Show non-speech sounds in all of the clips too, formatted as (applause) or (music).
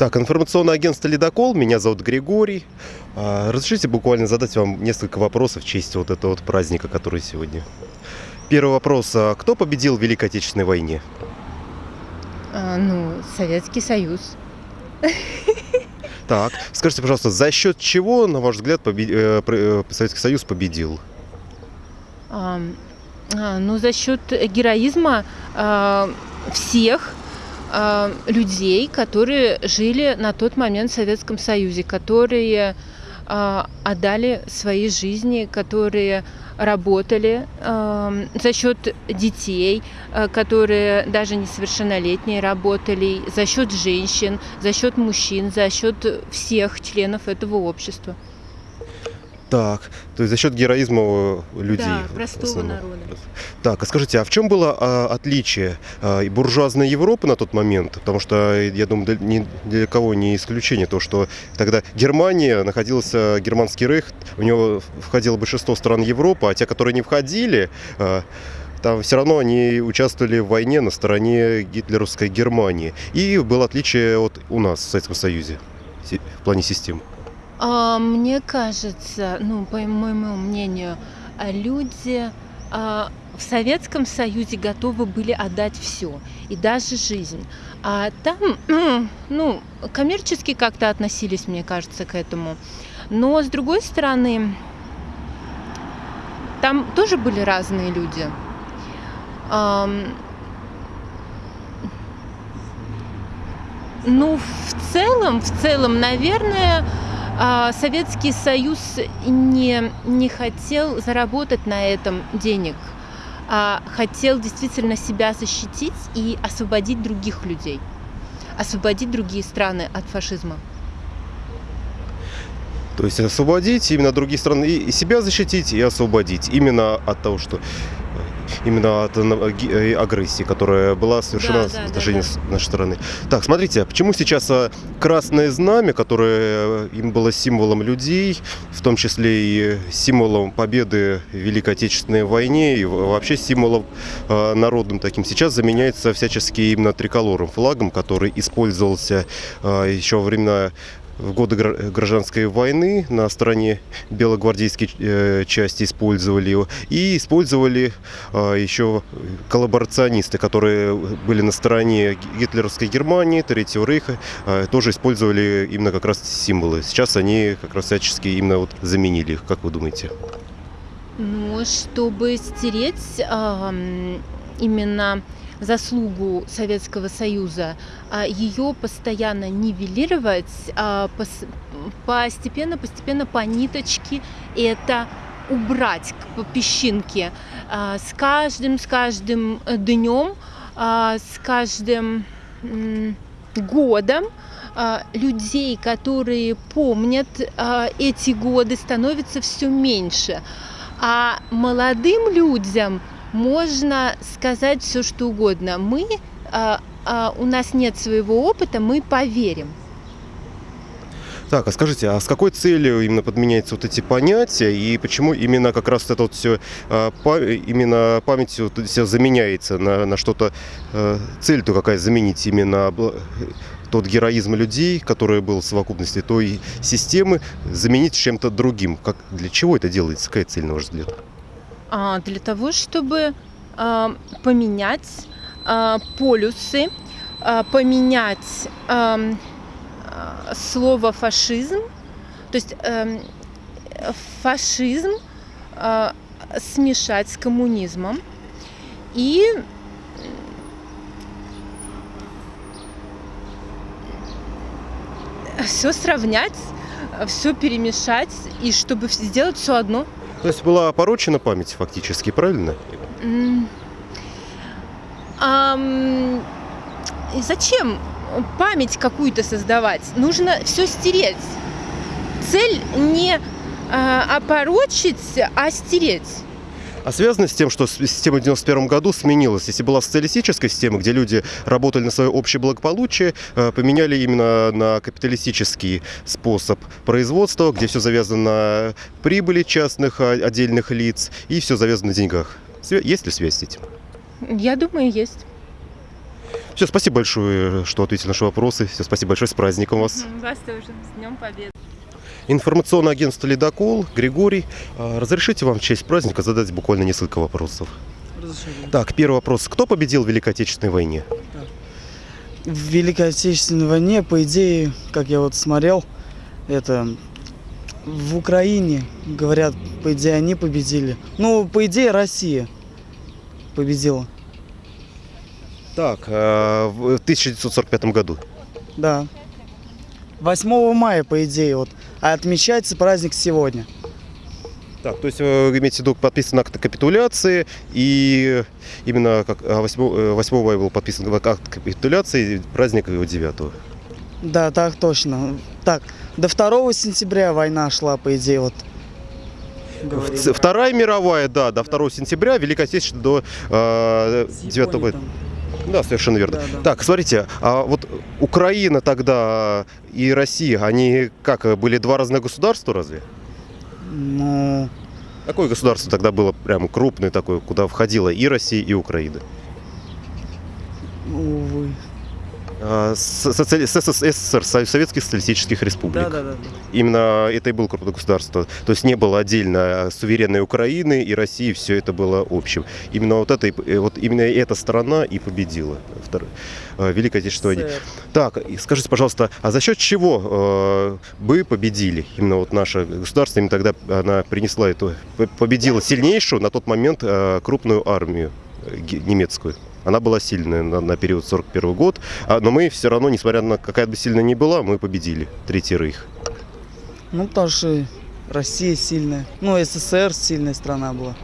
Так, информационное агентство «Ледокол». Меня зовут Григорий. А, разрешите буквально задать вам несколько вопросов в честь вот этого вот праздника, который сегодня. Первый вопрос. А кто победил в Великой Отечественной войне? А, ну, Советский Союз. Так, скажите, пожалуйста, за счет чего, на ваш взгляд, побе- э, э, Советский Союз победил? А, ну, за счет героизма а, всех а, людей, которые жили на тот момент в Советском Союзе, которые а, отдали свои жизни, которые работали а, за счет детей, а, которые даже несовершеннолетние работали, за счет женщин, за счет мужчин, за счет всех членов этого общества. Так, то есть за счет героизма э, людей. Да, простого народа. Так, а скажите, а в чем было а, отличие а, буржуазной Европы на тот момент? Потому что, э, я думаю, для, ни для кого не исключение то, что тогда Германия, находился германский рейх, у него входило большинство стран Европы, а те, которые не входили, а, там все равно они участвовали в войне на стороне гитлеровской Германии. И было отличие от у нас в Советском Союзе в плане систем. А, Мне кажется, ну, по моему мнению, люди а, в Советском Союзе готовы были отдать все, и даже жизнь. А там, (clears throat) ну, коммерчески как-то относились, мне кажется, к этому. Но, с другой стороны, там тоже были разные люди. Ну, в целом, в целом, наверное, Советский Союз не, не хотел заработать на этом денег, а хотел действительно себя защитить и освободить других людей, освободить другие страны от фашизма. То есть освободить именно другие страны, и себя защитить, и освободить. Именно от того, что именно от э, ги- э, агрессии, которая была совершена Да, в да, да, отношении да. с нашей стороны. Так, смотрите, почему сейчас красное знамя, которое э, им было символом людей, в том числе и символом победы в Великой Отечественной войне, и вообще символом народным таким, сейчас заменяется всячески именно триколором, флагом, который использовался еще во времена в годы гра- гражданской войны на стороне белогвардейской э, части использовали его. И использовали а, еще коллаборационисты, которые были на стороне гитлеровской Германии, Третьего Рейха, а, тоже использовали именно как раз символы. Сейчас они как раз всячески именно вот заменили их. Как вы думаете? Ну, чтобы стереть ам, именно заслугу Советского Союза, а, ее постоянно нивелировать, а, пос- постепенно, постепенно по ниточке это убрать по песчинке. А, С каждым, с каждым днем, с каждым годом людей, которые помнят эти годы, становится все меньше. А молодым людям можно сказать все, что угодно. Мы, а, а, у нас нет своего опыта, мы поверим. Так, а скажите, а с какой целью именно подменяются вот эти понятия и почему именно как раз это вот все именно память вот все заменяется на, на что-то э, цель-то какая заменить именно тот героизм людей, который был в совокупности той системы, заменить чем-то другим. Как, для чего это делается? Какая цель, на ваш взгляд? А, для того, чтобы а, поменять а, полюсы, поменять слово фашизм, то есть эм, фашизм смешать с коммунизмом и все сравнять, все перемешать и чтобы сделать все одно. То есть была опорочена память фактически, правильно? Ам, и зачем память какую-то создавать? Нужно все стереть. Цель не а, опорочить, а стереть. А связано с тем, что система в 91 году сменилась. Если была социалистическая система, где люди работали на свое общее благополучие, э, поменяли именно на капиталистический способ производства, где все завязано на прибыли частных а, отдельных лиц и все завязано на деньгах. Есть ли связь с этим? Я думаю, есть. Все, спасибо большое, что ответили на наши вопросы. Все, спасибо большое, с праздником вас. Вас тоже. С Днем Победы. Информационное агентство «Ледокол», Григорий. А, Разрешите вам в честь праздника задать буквально несколько вопросов. Разрешаю. Так, первый вопрос. Кто победил в Великой Отечественной войне? В Великой Отечественной войне, по идее, как я вот смотрел, это в Украине, говорят, по идее, они победили. Ну, по идее, Россия победила. Так, а, в 1945 году. Да. 8 мая, по идее, вот. А отмечается праздник сегодня. Так, то есть вы имеете в виду подписан акт капитуляции, и именно как а, 8, э, 8 мая был подписан акт капитуляции, и праздник его 9. Да, так точно. Так, до 2 сентября война шла, по идее, вот. говорили. Вторая мировая, да, до 2 сентября, Великая Отечественная до э, С 9 Японией там. Да, совершенно верно. Да, да. Так, смотрите, а вот Украина тогда и Россия, они как, были два разных государства разве? Ну, Какое государство тогда было прям крупное такое, куда входило и Россия, и Украина? увы. Социали- СССР, Со- Советских Социалистических Республик. Да, да, да. Именно это и было крупное государство. То есть не было отдельно суверенной Украины и России, все это было общим. Именно вот, это, э, вот именно эта страна и победила в э, Великой Отечественной войне. Так, скажите, пожалуйста, а за счет чего э, вы победили? Именно вот наше государство, именно тогда она принесла эту, победила сильнейшую на тот момент э, крупную армию э, немецкую. Она была сильная на, на период 41 год, а, но мы все равно, несмотря на какая бы сильная ни была, мы победили Третий Рейх. Ну, потому что Россия сильная. Ну, СССР сильная страна была.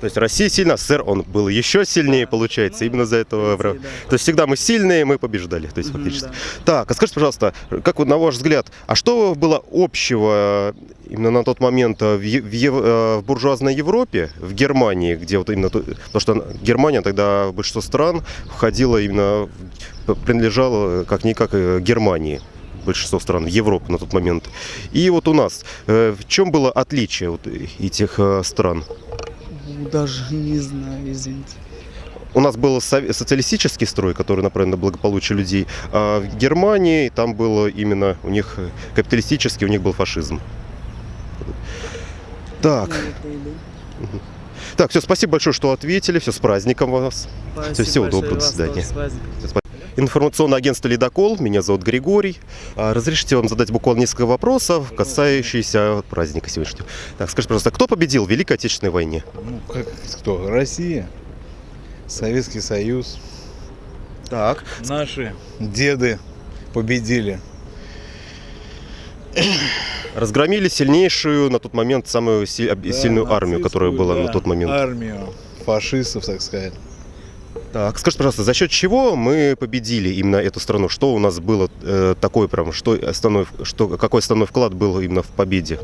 То есть Россия сильна, СССР он был еще сильнее, получается, именно за этого. Идее, да. То есть всегда мы сильные, мы побеждали, то есть Мгм, фактически. да. Так, а скажите, пожалуйста, как вот на ваш взгляд, а что было общего именно на тот момент в, в э, в буржуазной Европе, в Германии, где вот именно, то, то, что Германия тогда большинство стран входила именно, принадлежала как-никак э, Германии большинство стран Европы на тот момент. И вот у нас, э, в чем было отличие вот этих э, стран? Даже не знаю, извините. У нас был со- социалистический строй, который направлен на благополучие людей, а в Германии там было именно у них э, капиталистический, у них был фашизм. Так, Ну, так, все, спасибо большое, что ответили, все с праздником вас. Спасибо всего большое, доброго, до свидания. Информационное агентство «Ледокол», меня зовут Григорий. А, Разрешите вам задать буквально несколько вопросов, касающихся праздника сегодняшнего. Так, скажите, пожалуйста, кто победил в Великой Отечественной войне? Ну, как кто? Россия, Советский Союз. Так. Наши деды победили. Разгромили сильнейшую на тот момент самую си- Да, сильную армию, которая была да, на тот момент. Армию фашистов, так сказать. Так, скажите, пожалуйста, за счет чего мы победили именно эту страну? Что у нас было э, такое прям, что основной, что, какой основной вклад был именно в победе?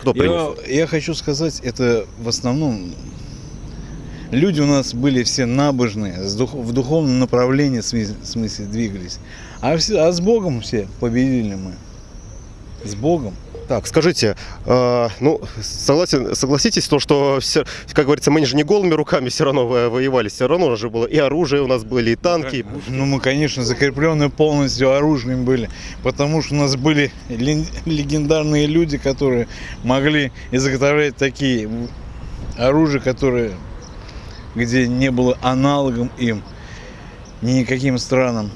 Кто принес? Я, я хочу сказать, это в основном люди у нас были все набожные, в духовном направлении в смысле двигались. А, все, а с Богом все победили мы. С Богом. Так, скажите, э, ну, согласен, согласитесь, то, что, все, как говорится, мы же не голыми руками все равно во- воевали, все равно у нас же было и оружие у нас были, и танки. и пушки. Ну, мы, конечно, закреплены полностью оружием были, потому что у нас были легендарные люди, которые могли изготовлять такие оружия, которые, где не было аналогом им, никаким странам.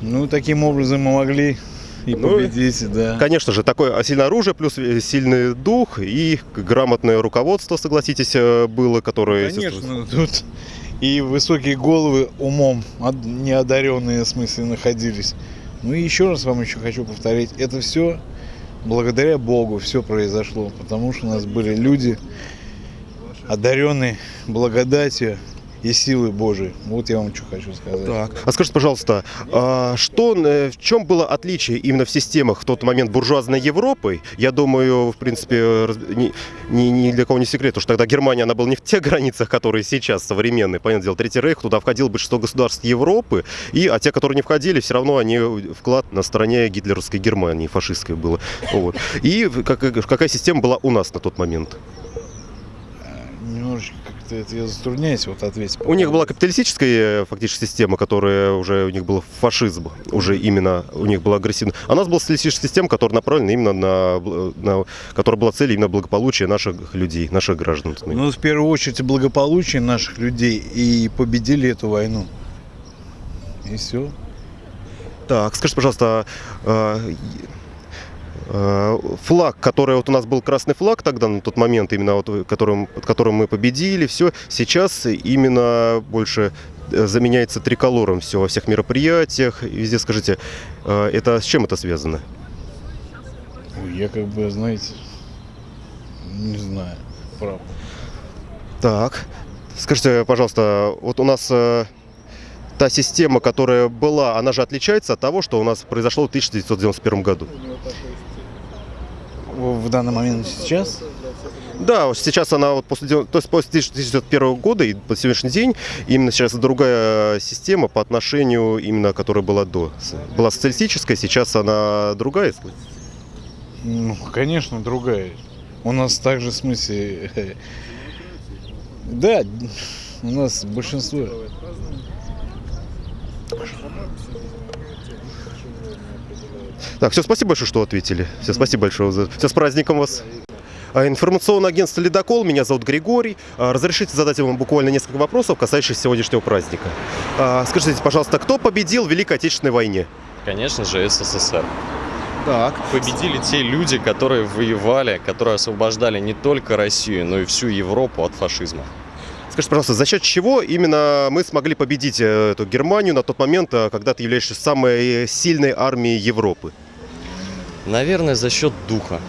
Ну, таким образом мы могли и Ну, победить, да. Конечно же, такое сильное оружие, плюс э, сильный дух и грамотное руководство, согласитесь, э, было, которое... Конечно, тут и высокие головы умом неодаренные, в смысле, находились. Ну и еще раз вам еще хочу повторить, это все благодаря Богу все произошло, потому что у нас были люди, одаренные благодатью и силой Божией. Вот я вам что хочу сказать. Так. А скажите, пожалуйста, а что, э, в чем было отличие именно в системах в тот момент буржуазной Европы? Я думаю, в принципе, ни, ни- ни для кого не секрет, потому что тогда Германия, она была не в тех (laughs) границах, которые сейчас современные. Понятное дело, Третий Рейх, туда входило большинство государств Европы, и, а те, которые не входили, все равно они вклад на стороне гитлеровской Германии, фашистской было. Вот. И как- какая система была у нас на тот момент? Немножечко как-то это я затрудняюсь вот ответить. У них была капиталистическая э, фактически система, которая уже у них был фашизм, уже именно у них была агрессивна. А у нас была социалистическая система, которая направлена именно на, бл- на которая была целью именно благополучия наших людей, наших граждан. Ну, в первую очередь, благополучие наших людей и победили эту войну. И все. Так, скажите, пожалуйста, а, э, флаг, который вот у нас был красный флаг тогда на тот момент, именно вот э, которым, под которым мы победили, все, сейчас именно больше э, заменяется триколором все во всех мероприятиях, везде. Скажите, э, это с чем это связано? Я как бы, знаете, не знаю, правда. Так, скажите, пожалуйста, вот у нас э, та система, которая была, она же отличается от того, что у нас произошло в 1991 году. В данный момент сейчас Да, сейчас она вот после, то есть после 1991 года и по сегодняшний день именно сейчас другая система по отношению именно, которая была до. Была социалистическая, сейчас она другая. Ну, конечно, другая. У нас также, в смысле, (laughs) да, у нас большинство. Так, все, спасибо большое, что ответили. Все, спасибо большое. за- Все, с праздником вас. А, Информационное агентство «Ледокол». Меня зовут Григорий. А, Разрешите задать вам буквально несколько вопросов, касающихся сегодняшнего праздника. А, Скажите, пожалуйста, кто победил в Великой Отечественной войне? Конечно же, СССР. Так. Победили те люди, которые воевали, которые освобождали не только Россию, но и всю Европу от фашизма. Скажите, пожалуйста, за счет чего именно мы смогли победить э, эту Германию на тот момент, э, когда ты являешься самой сильной армией Европы? Наверное, за счет духа.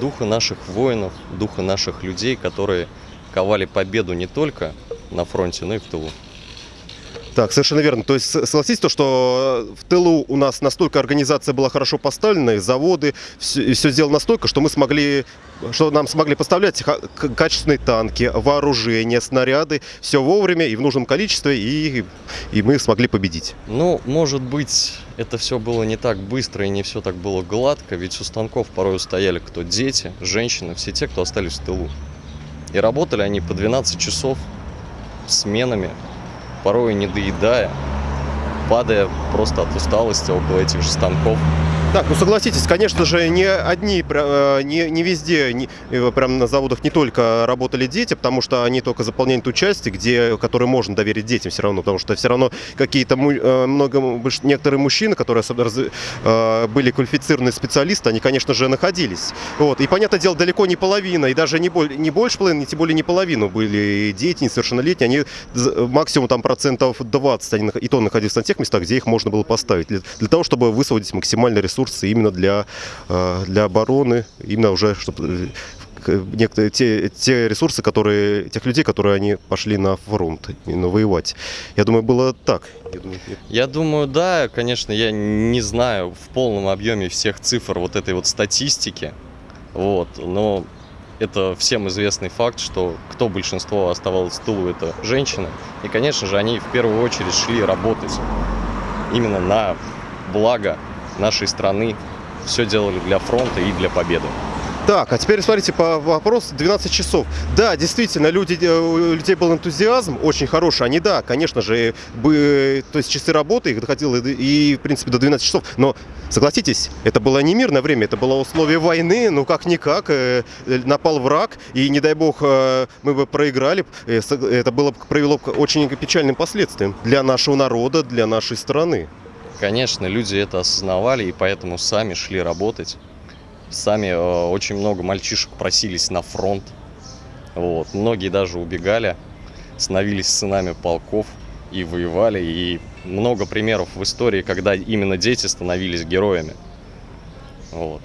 Духа наших воинов, духа наших людей, которые ковали победу не только на фронте, но и в тылу. Так, совершенно верно. То есть согласитесь, то, что в тылу у нас настолько организация была хорошо поставлена, и заводы, все, сделано настолько, что мы смогли, что нам смогли поставлять качественные танки, вооружение, снаряды, все вовремя и в нужном количестве, и, и мы смогли победить. Ну, может быть, это все было не так быстро и не все так было гладко, ведь у станков порой стояли кто дети, женщины, все те, кто остались в тылу. И работали они по 12 часов сменами, порой не доедая, падая просто от усталости около этих же станков. Так, ну согласитесь, конечно же, не одни, э, не, не везде, не, прям на заводах не только работали дети, потому что они только заполняют ту часть, где, которую можно доверить детям все равно, потому что все равно какие-то э, много, некоторые мужчины, которые э, были квалифицированные специалисты, они, конечно же, находились. Вот. И, понятное дело, далеко не половина, и даже не, боль, не больше половины, тем более не половину были дети несовершеннолетние, они максимум там процентов 20, они, и то находились на тех местах, где их можно было поставить, для, для того, чтобы высвободить максимальный ресурсы именно для, э, для обороны, именно уже, чтобы э, некоторые те, те ресурсы, которые, тех людей, которые они пошли на фронт, именно воевать. Я думаю, было так. Я думаю. Я думаю, да, конечно, я не знаю в полном объеме всех цифр вот этой вот статистики, вот, но это всем известный факт, что кто большинство оставалось в тылу, это женщины. И, конечно же, они в первую очередь шли работать именно на благо нашей страны. Все делали для фронта и для победы. Так, а теперь смотрите по вопросу 12 часов. Да, действительно, люди, э, у людей был энтузиазм очень хороший. Они, да, конечно же, бы, то есть часы работы их доходило и, в принципе, до 12 часов. Но, согласитесь, это было не мирное время, это было условие войны, ну, как-никак, э, напал враг, и, не дай бог, э, мы бы проиграли. Это было, бы- привело к очень печальным последствиям для нашего народа, для нашей страны. Конечно, люди это осознавали и поэтому сами шли работать. Сами э, очень много мальчишек просились на фронт. Вот. Многие даже убегали, становились сынами полков и воевали. И много примеров в истории, когда именно дети становились героями. Вот.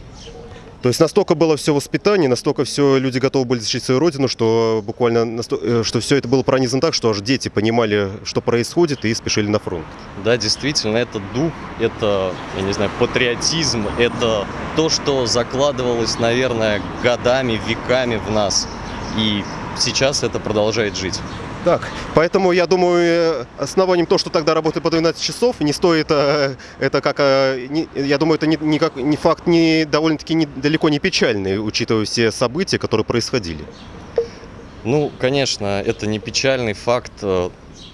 То есть настолько было все воспитание, настолько все люди готовы были защитить свою родину, что буквально э, что все это было пронизано так, что аж дети понимали, что происходит, и спешили на фронт. Да, действительно, это дух, это, я не знаю, патриотизм, это то, что закладывалось, наверное, годами, веками в нас. И сейчас это продолжает жить. Так, поэтому я думаю, э, основанием то, что тогда работали по 12 часов, не стоит э, это как, э, я думаю, это не, не как, не факт не довольно-таки не- далеко не печальный, учитывая все события, которые происходили. Ну, конечно, это не печальный факт.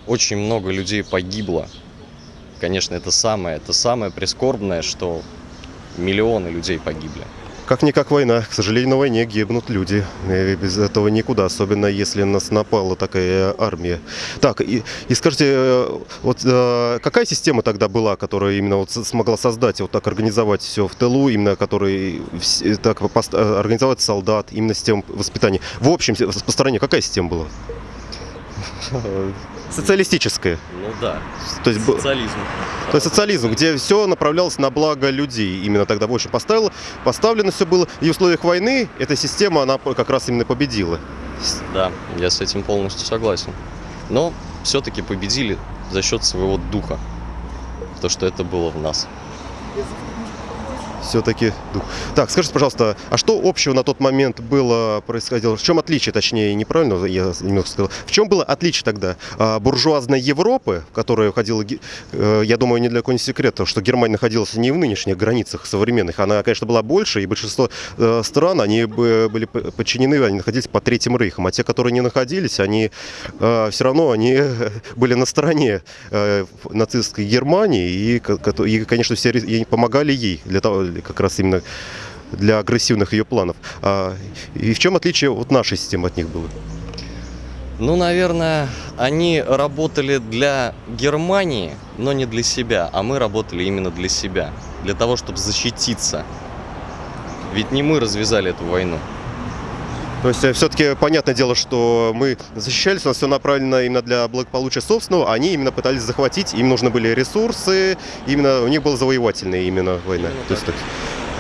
Очень много людей погибло. Конечно, это самое, это самое прискорбное, что миллионы людей погибли. Как-никак война. К сожалению, на войне гибнут люди. И без этого никуда, особенно если нас напала такая армия. Так, и, и скажите, э, вот э, какая система тогда была, которая именно вот смогла создать, вот так организовать все в тылу, именно который вс- так э, организовать солдат, именно систему воспитания? В общем, по стране какая система была? Социалистическая. Ну да, То есть, социализм. то есть социализм, где все направлялось на благо людей. Именно тогда больше поставило, поставлено все было. И в условиях войны эта система, она как раз именно победила. Да, я с этим полностью согласен. Но все-таки победили за счет своего духа. То, что это было в нас. Все-таки. Так, скажите, пожалуйста, а что общего на тот момент было происходило? В чем отличие, точнее, неправильно я немного сказал. В чем было отличие тогда а, буржуазной Европы, в которую входила, э, я думаю, не для не секрет, что Германия находилась не в нынешних границах современных, она, конечно, была больше, и большинство э, стран, они бы- были подчинены, они находились под Третьим Рейхом, а те, которые не находились, они все равно они (laughs) были на стороне э, нацистской Германии, и, конечно, все и помогали ей для того, как раз именно для агрессивных ее планов. А, и в чем отличие от нашей системы от них было? Ну, наверное, они работали для Германии, но не для себя, а мы работали именно для себя, для того, чтобы защититься. Ведь не мы развязали эту войну. То есть все-таки понятное дело, что мы защищались, у нас все направлено именно для благополучия собственного, а они именно пытались захватить, им нужны были ресурсы, именно у них была завоевательная именно война. Именно То есть, так.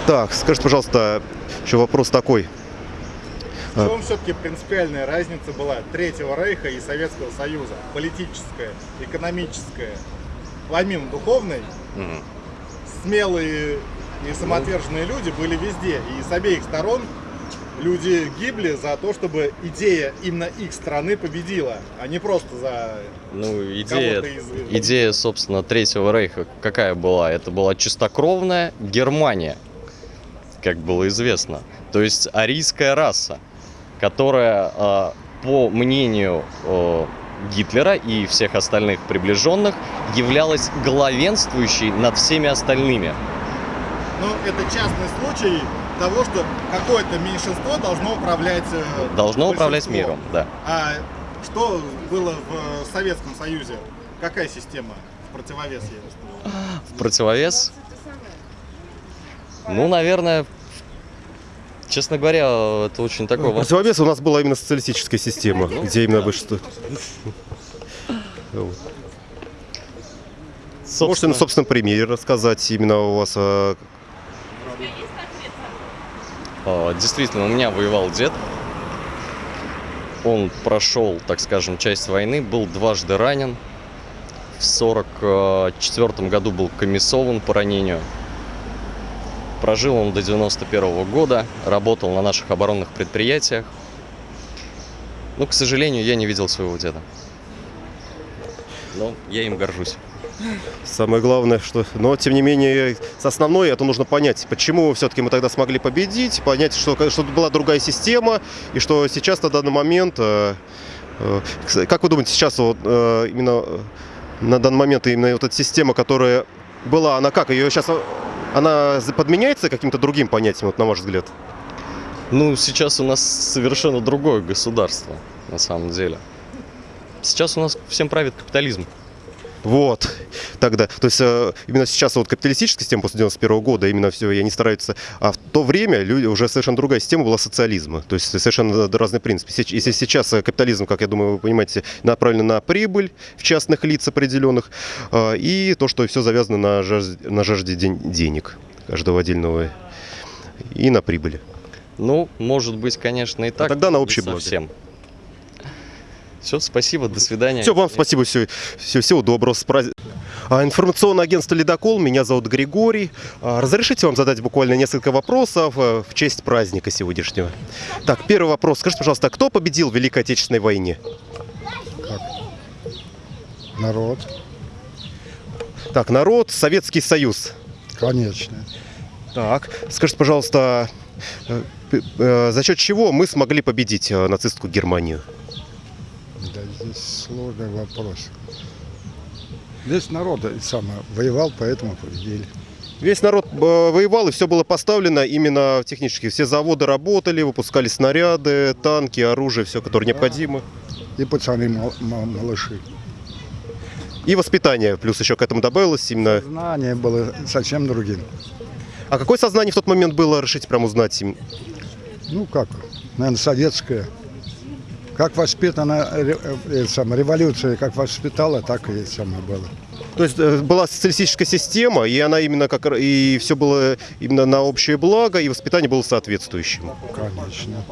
так, скажите, пожалуйста, еще вопрос такой. В чем все-таки принципиальная разница была Третьего Рейха и Советского Союза? Политическая, экономическая, помимо духовной, Мгм. смелые и самоотверженные люди были везде. И с обеих сторон люди гибли за то, чтобы идея именно их страны победила, а не просто за Ну, идея, кого-то из... идея, собственно, Третьего Рейха какая была? Это была чистокровная Германия, как было известно. То есть арийская раса, которая, а, по мнению Гитлера и всех остальных приближенных, являлась главенствующей над всеми остальными. Ну, это частный случай того, что какое-то меньшинство должно управлять э, Должно управлять миром, да. А что было в Советском Союзе? Какая система в противовес ей? В противовес, ну, наверное, честно говоря, это очень такой вопрос. Противовес у нас была именно социалистическая система, где именно большинство. Вот. Можете на Собственно, собственном примере рассказать именно у вас А, Действительно, у меня воевал дед. Он прошел, так скажем, часть войны, был дважды ранен. В 1944 году был комиссован по ранению. Прожил он до 91 года, работал на наших оборонных предприятиях. Но, к сожалению, я не видел своего деда. Но я им горжусь. Самое главное, что... Но, тем не менее, с основной это нужно понять, почему все-таки мы тогда смогли победить, понять, что, что была другая система, и что сейчас на данный момент... э, э, Как вы думаете, сейчас вот, э, именно на данный момент именно вот эта система, которая была, она как? Ее сейчас... Она подменяется каким-то другим понятием, вот на ваш взгляд? Ну, сейчас у нас совершенно другое государство, на самом деле. Сейчас у нас всем правит капитализм. Вот, тогда. То есть э, именно сейчас вот капиталистическая система после 91 года, именно все, и они стараются. А в то время люди, уже совершенно другая система была социализма. То есть совершенно разный принцип. Сеч- Если сейчас э, капитализм, как я думаю, вы понимаете, направлен на прибыль в частных лиц определенных, э, и то, что все завязано на жажде, на жажде ден- денег каждого отдельного и на прибыли. Ну, может быть, конечно, и так. тогда на не общее благо. совсем. Все, спасибо, до свидания. Все, вам спасибо, все, все, всего доброго. А, Информационное агентство «Ледокол», меня зовут Григорий. А, Разрешите вам задать буквально несколько вопросов э, в честь праздника сегодняшнего? Так, первый вопрос. Скажите, пожалуйста, кто победил в Великой Отечественной войне? Народ, Так, народ, Советский Союз. конечно. Так, скажите, пожалуйста, э, э, за счет чего мы смогли победить нацистскую Германию? Сложный вопрос. Весь народ э, самое, воевал, поэтому победили. Весь народ э, воевал, и все было поставлено именно технически. Все заводы работали, выпускали снаряды, танки, оружие, все, которое необходимо. И пацаны мал- мал- малыши. И воспитание, плюс еще к этому добавилось именно. Знание было совсем другим. А какое сознание в тот момент было, решите прям узнать? Ну как, наверное, советское. Как воспитана ре- э, сам, революция, как воспитала, так и самое было. То есть э, была социалистическая система, и она именно как и все было именно на общее благо, и воспитание было соответствующим. Конечно.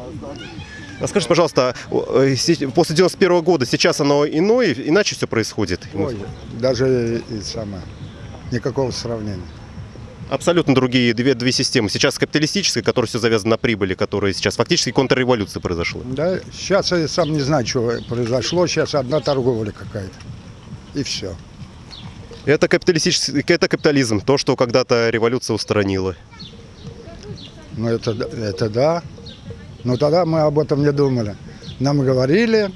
А скажите, пожалуйста, э, после 91 года сейчас оно иное, иначе все происходит? Ой, даже и самое, никакого сравнения. Абсолютно другие две, две системы. Сейчас капиталистическая, которая все завязано на прибыли, которая сейчас фактически контрреволюция произошла. Да, сейчас я сам не знаю, что произошло. Сейчас одна торговля какая-то. И все. Это капиталистический, это капитализм, то, что когда-то революция устранила. Ну, это, это да. Но тогда мы об этом не думали. Нам говорили,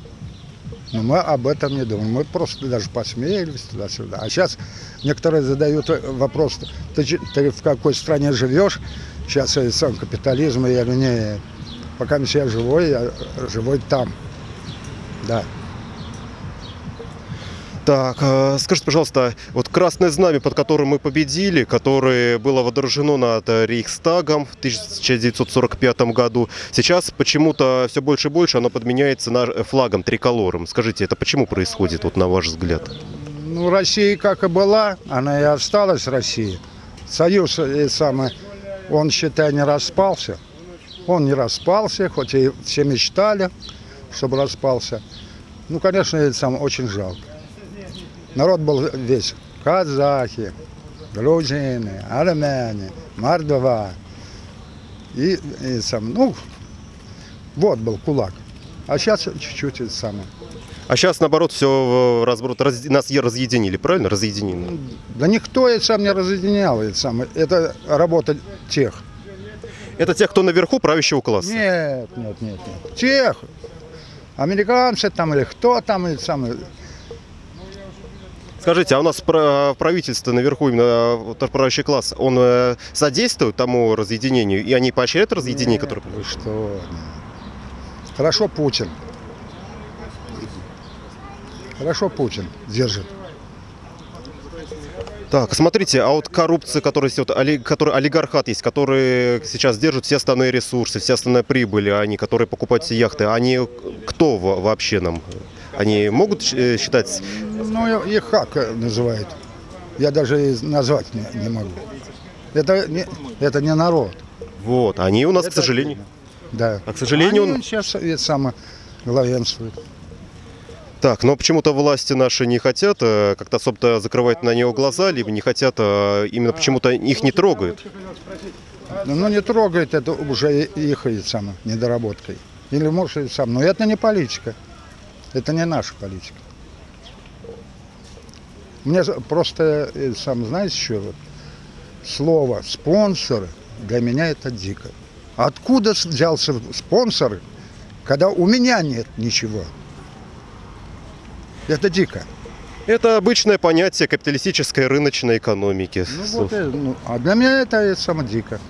но мы об этом не думали. Мы просто даже посмеялись туда-сюда. А сейчас некоторые задают вопрос, ты, ты в какой стране живешь? Сейчас и сам капитализм, и я говорю, не, пока я живой, я живой там. Да. Так, э, скажите, пожалуйста, вот красное знамя, под которым мы победили, которое было водружено над Рейхстагом в 1945 году, сейчас почему-то все больше и больше оно подменяется флагом, триколором. Скажите, это почему происходит, вот на ваш взгляд? Ну, Россия как и была, она и осталась Россией. Союз э, самый, он, считай, не распался. Он не распался, хоть и все мечтали, чтобы распался. Ну, конечно, это сам очень жалко. Народ был весь. Казахи, грузины, армяне, мордва. И, и сам, ну, вот был кулак. А сейчас чуть-чуть это самое. А сейчас, наоборот, все разброд, раз- нас разъединили, правильно? Разъединили. Да никто это сам не разъединял. Это, самое. это работа тех. Это те, кто наверху правящего класса. Нет, нет, нет, нет. Тех. Американцы там или кто там, или самое. Скажите, а у нас правительство наверху, именно правящий класс, он э, содействует тому разъединению, и они поощряют разъединение, которое... Вы что? Хорошо Путин. Хорошо Путин держит. Так, смотрите, а вот коррупция, которая, есть, вот, оли- который, олигархат есть, который сейчас держит все остальные ресурсы, все остальные прибыли, они, которые покупают все яхты, они кто во- вообще нам? Они могут э, считать... Ну, их как называют? Я даже и назвать не, не могу. Это не, это не народ. Вот, они у нас, к Это- сожалению... Да. А, к сожалению, Они он- сейчас это самое главенствуют. Так, но почему-то власти наши не хотят э, как-то особо закрывать на него глаза, либо не хотят, э, именно почему-то их не трогают. Ну, не трогает это уже их и самое, недоработкой. Или может и сам. Но это не политика. Это не наша политика. Мне просто, э, сам знаете, что вот, слово спонсоры для меня это дико. Откуда взялся спонсоры, когда у меня нет ничего? Это дико. Это обычное понятие капиталистической рыночной экономики. Ну, вот, э, ну, а для меня это, это само дико.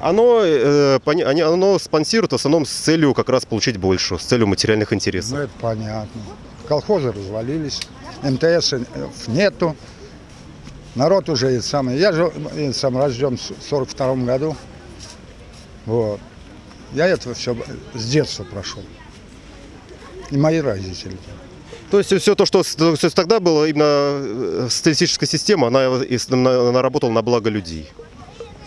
Оно, э, пони- оно спонсирует в основном с целью как раз получить больше, с целью материальных Ну, интересов. это понятно. Колхозы развалились, МТС нету. Народ уже и самый. Я же э, сам рожден в 42 году. Вот. Я это все с детства прошел. И мои родители. То есть все то, что с- то есть тогда было именно э, социалистическая система, она, она- работала на благо людей.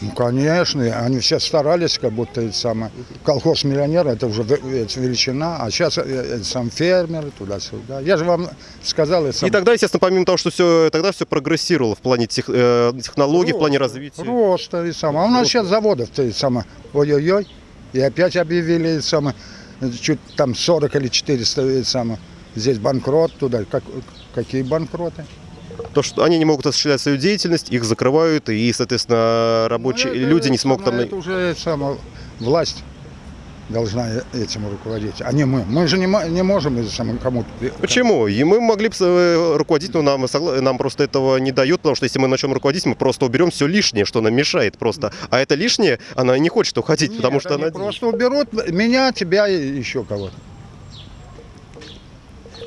Ну, конечно, и они все старались, как будто это самое. Колхоз миллионера это уже это величина, а сейчас сам фермер туда-сюда. Я же вам сказал, это И сам- тогда, естественно, помимо того, что все, тогда все прогрессировало в плане тех- э, технологий, в плане развития. Просто и самое. А у нас сейчас заводов-то и самое. Ой-ой-ой. И опять объявили и самое, чуть там 40 или 400 и самое. Здесь банкрот туда. Как, какие банкроты? То, что они не могут осуществлять свою деятельность, их закрывают, и, соответственно, рабочие Ну, это люди не смогут там... Это уже самое, власть. должна этим руководить, а не мы. Мы же не, не можем кому-то... Почему? И мы могли бы э, руководить, но нам, нам просто этого не дают, потому что если мы начнем руководить, мы просто уберем все лишнее, что нам мешает просто. А это лишнее, она не хочет уходить, Нет, потому что она... просто уберут меня, тебя и еще кого-то.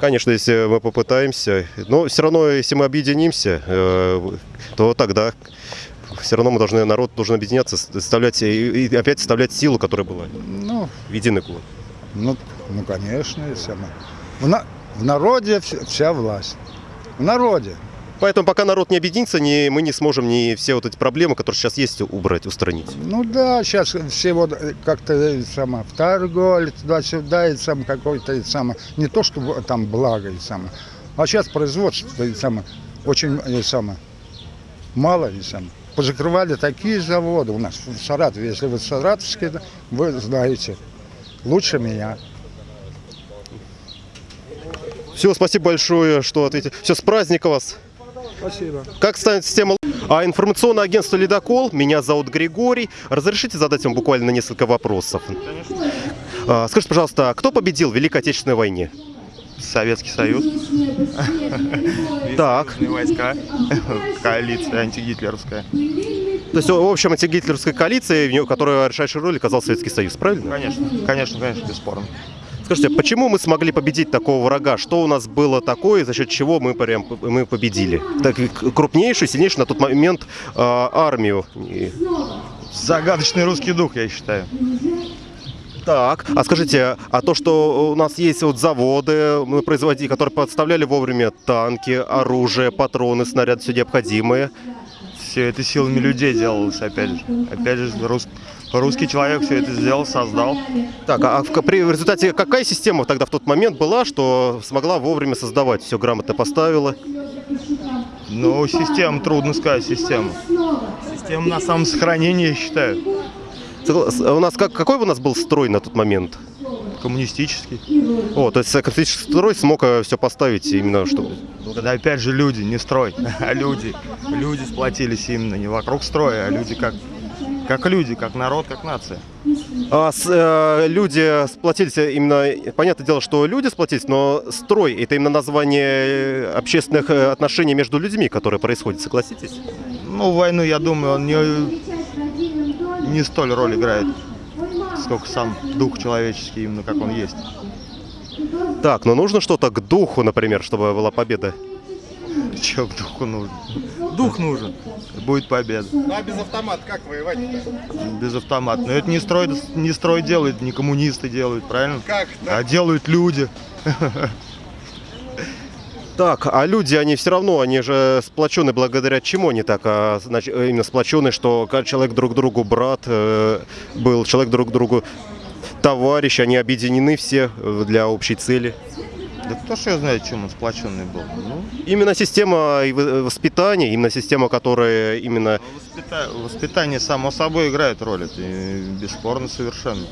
Конечно, если мы попытаемся, но все равно, если мы объединимся, э, то тогда все равно мы должны, народ должен объединяться, составлять и, опять составлять силу, которая была Ну, в единый кулак. ну, ну конечно, и самое. В, на- в народе вся власть. В народе. Поэтому пока народ не объединится, не, мы не сможем ни все вот эти проблемы, которые сейчас есть, убрать, устранить. Ну да, сейчас все вот э, как-то э, само, в торговле, туда-сюда, и сам какой-то, и самое, не то, что там благо, и самое, а сейчас производство, и самое, очень, и самое, мало, и самое. Позакрывали такие заводы у нас в Саратове, если вы саратовские, вы знаете, лучше меня. Все, спасибо большое, что ответили. Все, с праздником вас. Спасибо. Как станет система а информационное агентство «Ледокол», меня зовут Григорий. Разрешите задать вам буквально несколько вопросов? А, Скажите, пожалуйста, кто победил в Великой Отечественной войне? Советский Союз, Так, войска, (laughs) коалиция антигитлеровская. то есть, в общем, антигитлеровская коалиция, в нее- которая решающую роль оказал Советский Союз, правильно? Конечно, конечно, конечно, бесспорно. Скажите, почему мы смогли победить такого врага? Что у нас было такое, за счет чего мы прям мы победили? Так, крупнейшую, сильнейшую на тот момент а, армию. Загадочный русский дух, я считаю. Так, а скажите, а то, что у нас есть вот заводы, мы производили, которые подставляли вовремя танки, оружие, патроны, снаряды, все необходимое. Все это силами людей делалось, опять же. Опять же, рус- русский человек все это сделал, создал. Так, а в, при, в результате какая система тогда в тот момент была, что смогла вовремя создавать, все грамотно поставила? Но система, трудно сказать, система. Система на самосохранение, я считаю. У нас как, какой у нас был строй на тот момент? Коммунистический. О, то есть э, коммунистический строй смог все поставить именно, чтобы... Да опять же люди, не строй, (laughs) а люди. Люди сплотились именно не вокруг строя, а люди как, как люди, как народ, как нация. А с- э, люди сплотились именно, понятное дело, что люди сплотились, но строй это именно название э, общественных э, отношений между людьми, которые происходят, согласитесь? Ну, войну, я думаю, он не, не столь роль играет, сколько сам дух человеческий, именно как он есть. Так, но нужно что-то к духу, например, чтобы была победа. Че духу нужен? Дух нужен, будет победа. Ну а без автомата как воевать-то? Без автомата. Но это не строй, не строй делают, не коммунисты делают, правильно? Как? А делают люди. Так, а люди, они все равно, они же сплочены благодаря чему они так, а, значит, именно сплочены, что человек друг другу брат э, был, человек друг другу товарищ, они объединены все э, для общей цели. Да кто ж ее знает, чем он сплоченный был? Ну, Именно система вы- воспитания, именно система, которая именно воспита- воспитание само собой играет роль, это э, бесспорно совершенно.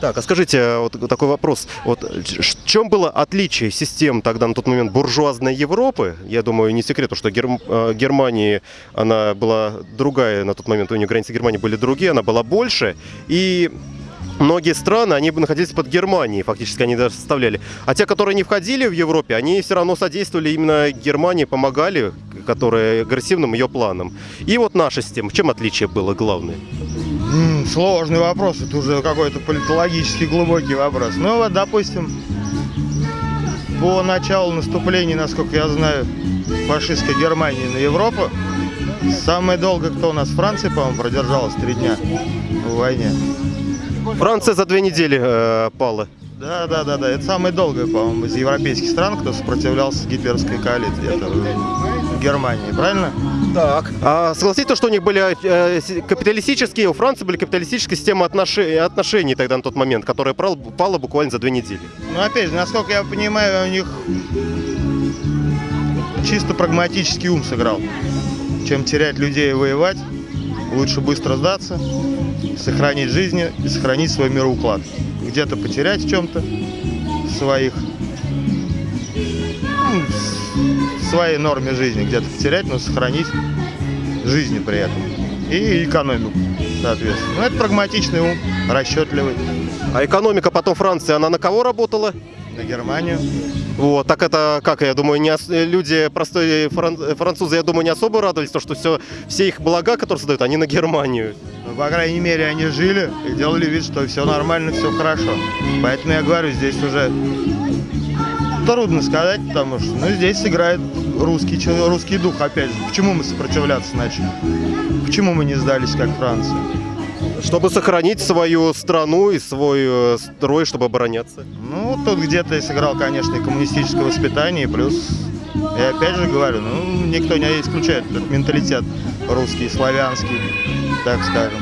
Так, а скажите, вот такой вопрос. Вот в чем было отличие систем тогда на тот момент буржуазной Европы? Я думаю, не секрет, что Герм- э, Германии она была другая на тот момент, у нее границы Германии были другие, она была больше. И многие страны, они находились под Германией, фактически они даже составляли. А те, которые не входили в Европе, они все равно содействовали именно Германии, помогали, которые агрессивным ее планам. И вот наша система, в чем отличие было главное? Сложный вопрос, это уже какой-то политологический глубокий вопрос. Ну вот, допустим, по началу наступления, насколько я знаю, фашистской Германии на Европу, самое долго, кто у нас в Франции, по-моему, продержалась три дня в войне. Франция за две недели э, пала. Да, да, да, да. Это самое долгое, по-моему, из европейских стран, кто сопротивлялся гитлеровской коалиции. Это в Германии, правильно? Так. А согласитесь, что у них были э, капиталистические, у Франции были капиталистические системы отношений, отношений тогда на тот момент, которая прал- пала буквально за две недели. Ну, опять же, насколько я понимаю, у них чисто прагматический ум сыграл. Чем терять людей и воевать, лучше быстро сдаться, сохранить жизни и сохранить свой мироуклад. Где-то потерять в чем-то своих, ну, в своей норме жизни где-то потерять, но сохранить жизни при этом. И экономику, соответственно. Ну, это прагматичный ум. расчетливый. А экономика потом Франции, она на кого работала? На Германию. Вот, так это, как я думаю, не ос- люди, простые фран- французы, я думаю, не особо радовались, то, что все, все их блага, которые создают, они на Германию. По крайней мере, они жили и делали вид, что все нормально, все хорошо. Поэтому я говорю, здесь уже трудно сказать, потому что ну, здесь играет русский, русский дух, опять же. Почему мы сопротивляться начали? Почему мы не сдались, как Франция? Чтобы сохранить свою страну и свой э, строй, чтобы обороняться. Ну, тут где-то и сыграл, конечно, и коммунистическое воспитание, и плюс, я опять же говорю, ну, никто не исключает этот менталитет русский, славянский, так скажем.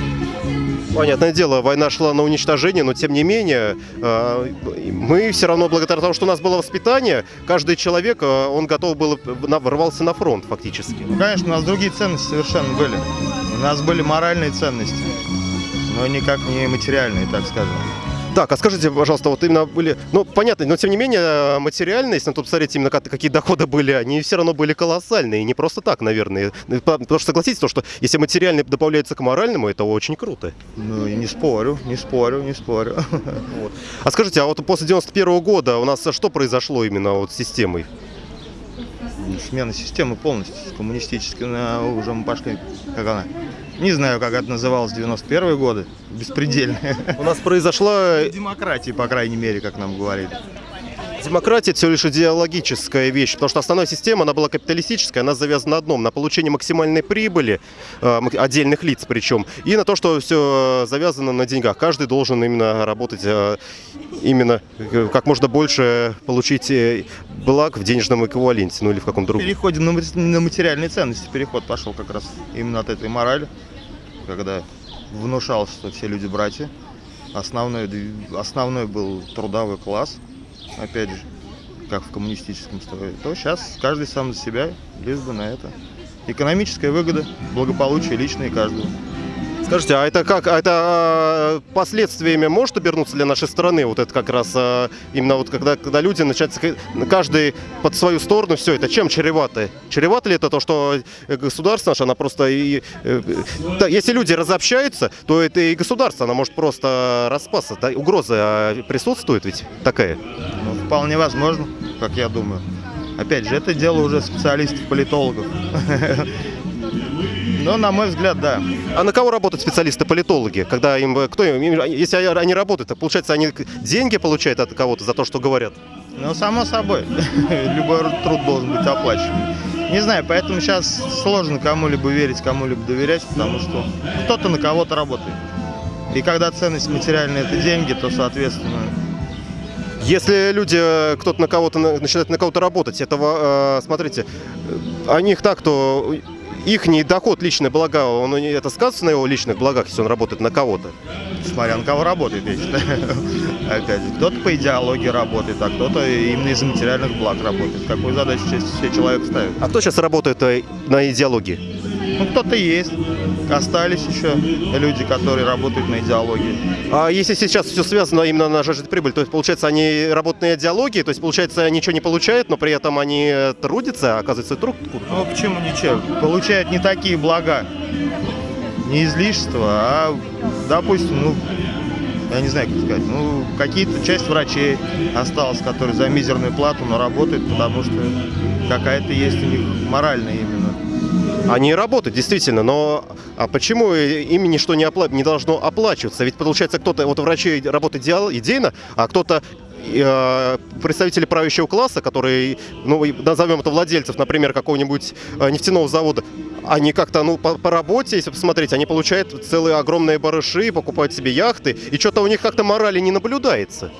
Понятное дело, война шла на уничтожение, но тем не менее, э, мы все равно, благодаря тому, что у нас было воспитание, каждый человек, э, он готов был, ворвался на фронт фактически. Ну, конечно, у нас другие ценности совершенно были. У нас были моральные ценности, но никак не материальные, так скажем. Так, а скажите, пожалуйста, вот именно были, ну, понятно, но тем не менее, э, материальные, если на то посмотреть, именно как- какие доходы были, они все равно были колоссальные, и не просто так, наверное. По- Потому что согласитесь, то, что если материальный добавляется к моральному, это очень круто. Ну, и не спорю, не спорю, не спорю. А скажите, а вот после 91 года у нас что произошло именно вот с системой? Смена системы полностью коммунистической, на, уже мы пошли, как она, не знаю, как это называлось в 91 годы, беспредельная. У нас произошла Демократии, по крайней мере, как нам говорили. Демократия всего лишь идеологическая вещь, потому что основная система, она была капиталистическая, она завязана на одном, на получение максимальной прибыли, э, отдельных лиц причем, и на то, что все завязано на деньгах. Каждый должен именно работать, э, именно э, как можно больше получить э, благ в денежном эквиваленте, ну или в каком другом. Переходим на, мат- на материальные ценности. Переход пошел как раз именно от этой морали, когда внушалось, что все люди братья. Основной, основной был трудовой класс, опять же, как в коммунистическом строе. То сейчас каждый сам за себя, лишь бы на это. Экономическая выгода, благополучие личное каждого. Скажите, а это как, а это э, последствиями может обернуться для нашей страны? Вот это как раз э, именно вот когда, когда люди начинают каждый под свою сторону, все это чем чревато? Чревато ли это то, что э, государство наше, она просто и... э, если люди разобщаются, то это и государство, она может просто распасться. Угроза присутствует ведь такая? Ну, вполне возможно, как я думаю. Опять же, это дело уже специалистов, (laughs) Но, на мой взгляд, да. А на кого работают специалисты-политологи? Когда им, кто им, если они работают, то получается, они деньги получают от кого-то за то, что говорят? Ну, само собой, (laughs) любой труд должен быть оплачиваем. Не знаю, поэтому сейчас сложно кому-либо верить, кому-либо доверять, потому что кто-то на кого-то работает. И когда ценность материальная это деньги, то, соответственно, Если люди, э, кто-то на кого-то на- начинает на кого-то работать, этого, э, смотрите, э, о них так, то их доход, личные блага, он, это сказывается на его личных благах, если он работает на кого-то? смотря на кого работает, я считаю. (laughs) Опять же, кто-то по идеологии работает, а кто-то именно из-за материальных благ работает. Какую задачу себе человек ставит? А кто сейчас работает э, на идеологии? Ну, кто-то есть. Остались еще люди, которые работают на идеологии. А если сейчас все связано именно на жажде прибыли, то есть, получается, они работают на идеологии, то есть, получается, ничего не получают, но при этом они э, трудятся, а оказывается, труд. Ну, почему ничего? Получают не такие блага, не излишества, а, допустим, ну, я не знаю, как сказать, ну, какие-то часть врачей осталась, которые за мизерную плату, но работают, потому что какая-то есть у них моральная. Они работают, действительно, но а почему им ничто не, опла- не должно оплачиваться? Ведь получается, кто-то, вот врачи работают идеал- идейно, а кто-то э, представители правящего класса, которые, ну, назовем это владельцев, например, какого-нибудь э, нефтяного завода, они как-то, ну, по, по работе, если посмотреть, они получают целые огромные барыши, покупают себе яхты, и что-то у них как-то морали не наблюдается.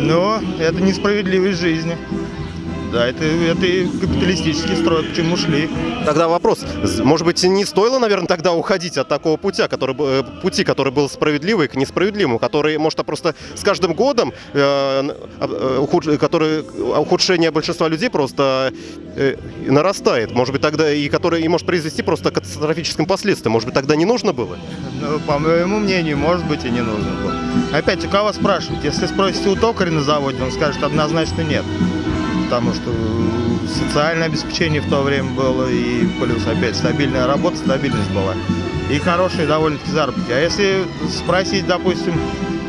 Но это несправедливость жизни. Да, это, это и капиталистический строй, к чему шли. Тогда вопрос, может быть, не стоило, наверное, тогда уходить от такого путя, который, э, пути, который был справедливый к несправедливому, который, может, а просто с каждым годом, э, а, э, ухудж- который, ухудшение большинства людей просто э, нарастает, может быть, тогда и который и может произвести просто к катастрофическим последствиям, может быть, тогда не нужно было? Ну, по моему мнению, может быть, и не нужно было. Опять, у кого спрашивать? Если спросите у токаря на заводе, он скажет однозначно нет. Потому что социальное обеспечение в то время было, и плюс опять стабильная работа, стабильность была. и хорошие довольно-таки заработки. А если спросить, допустим,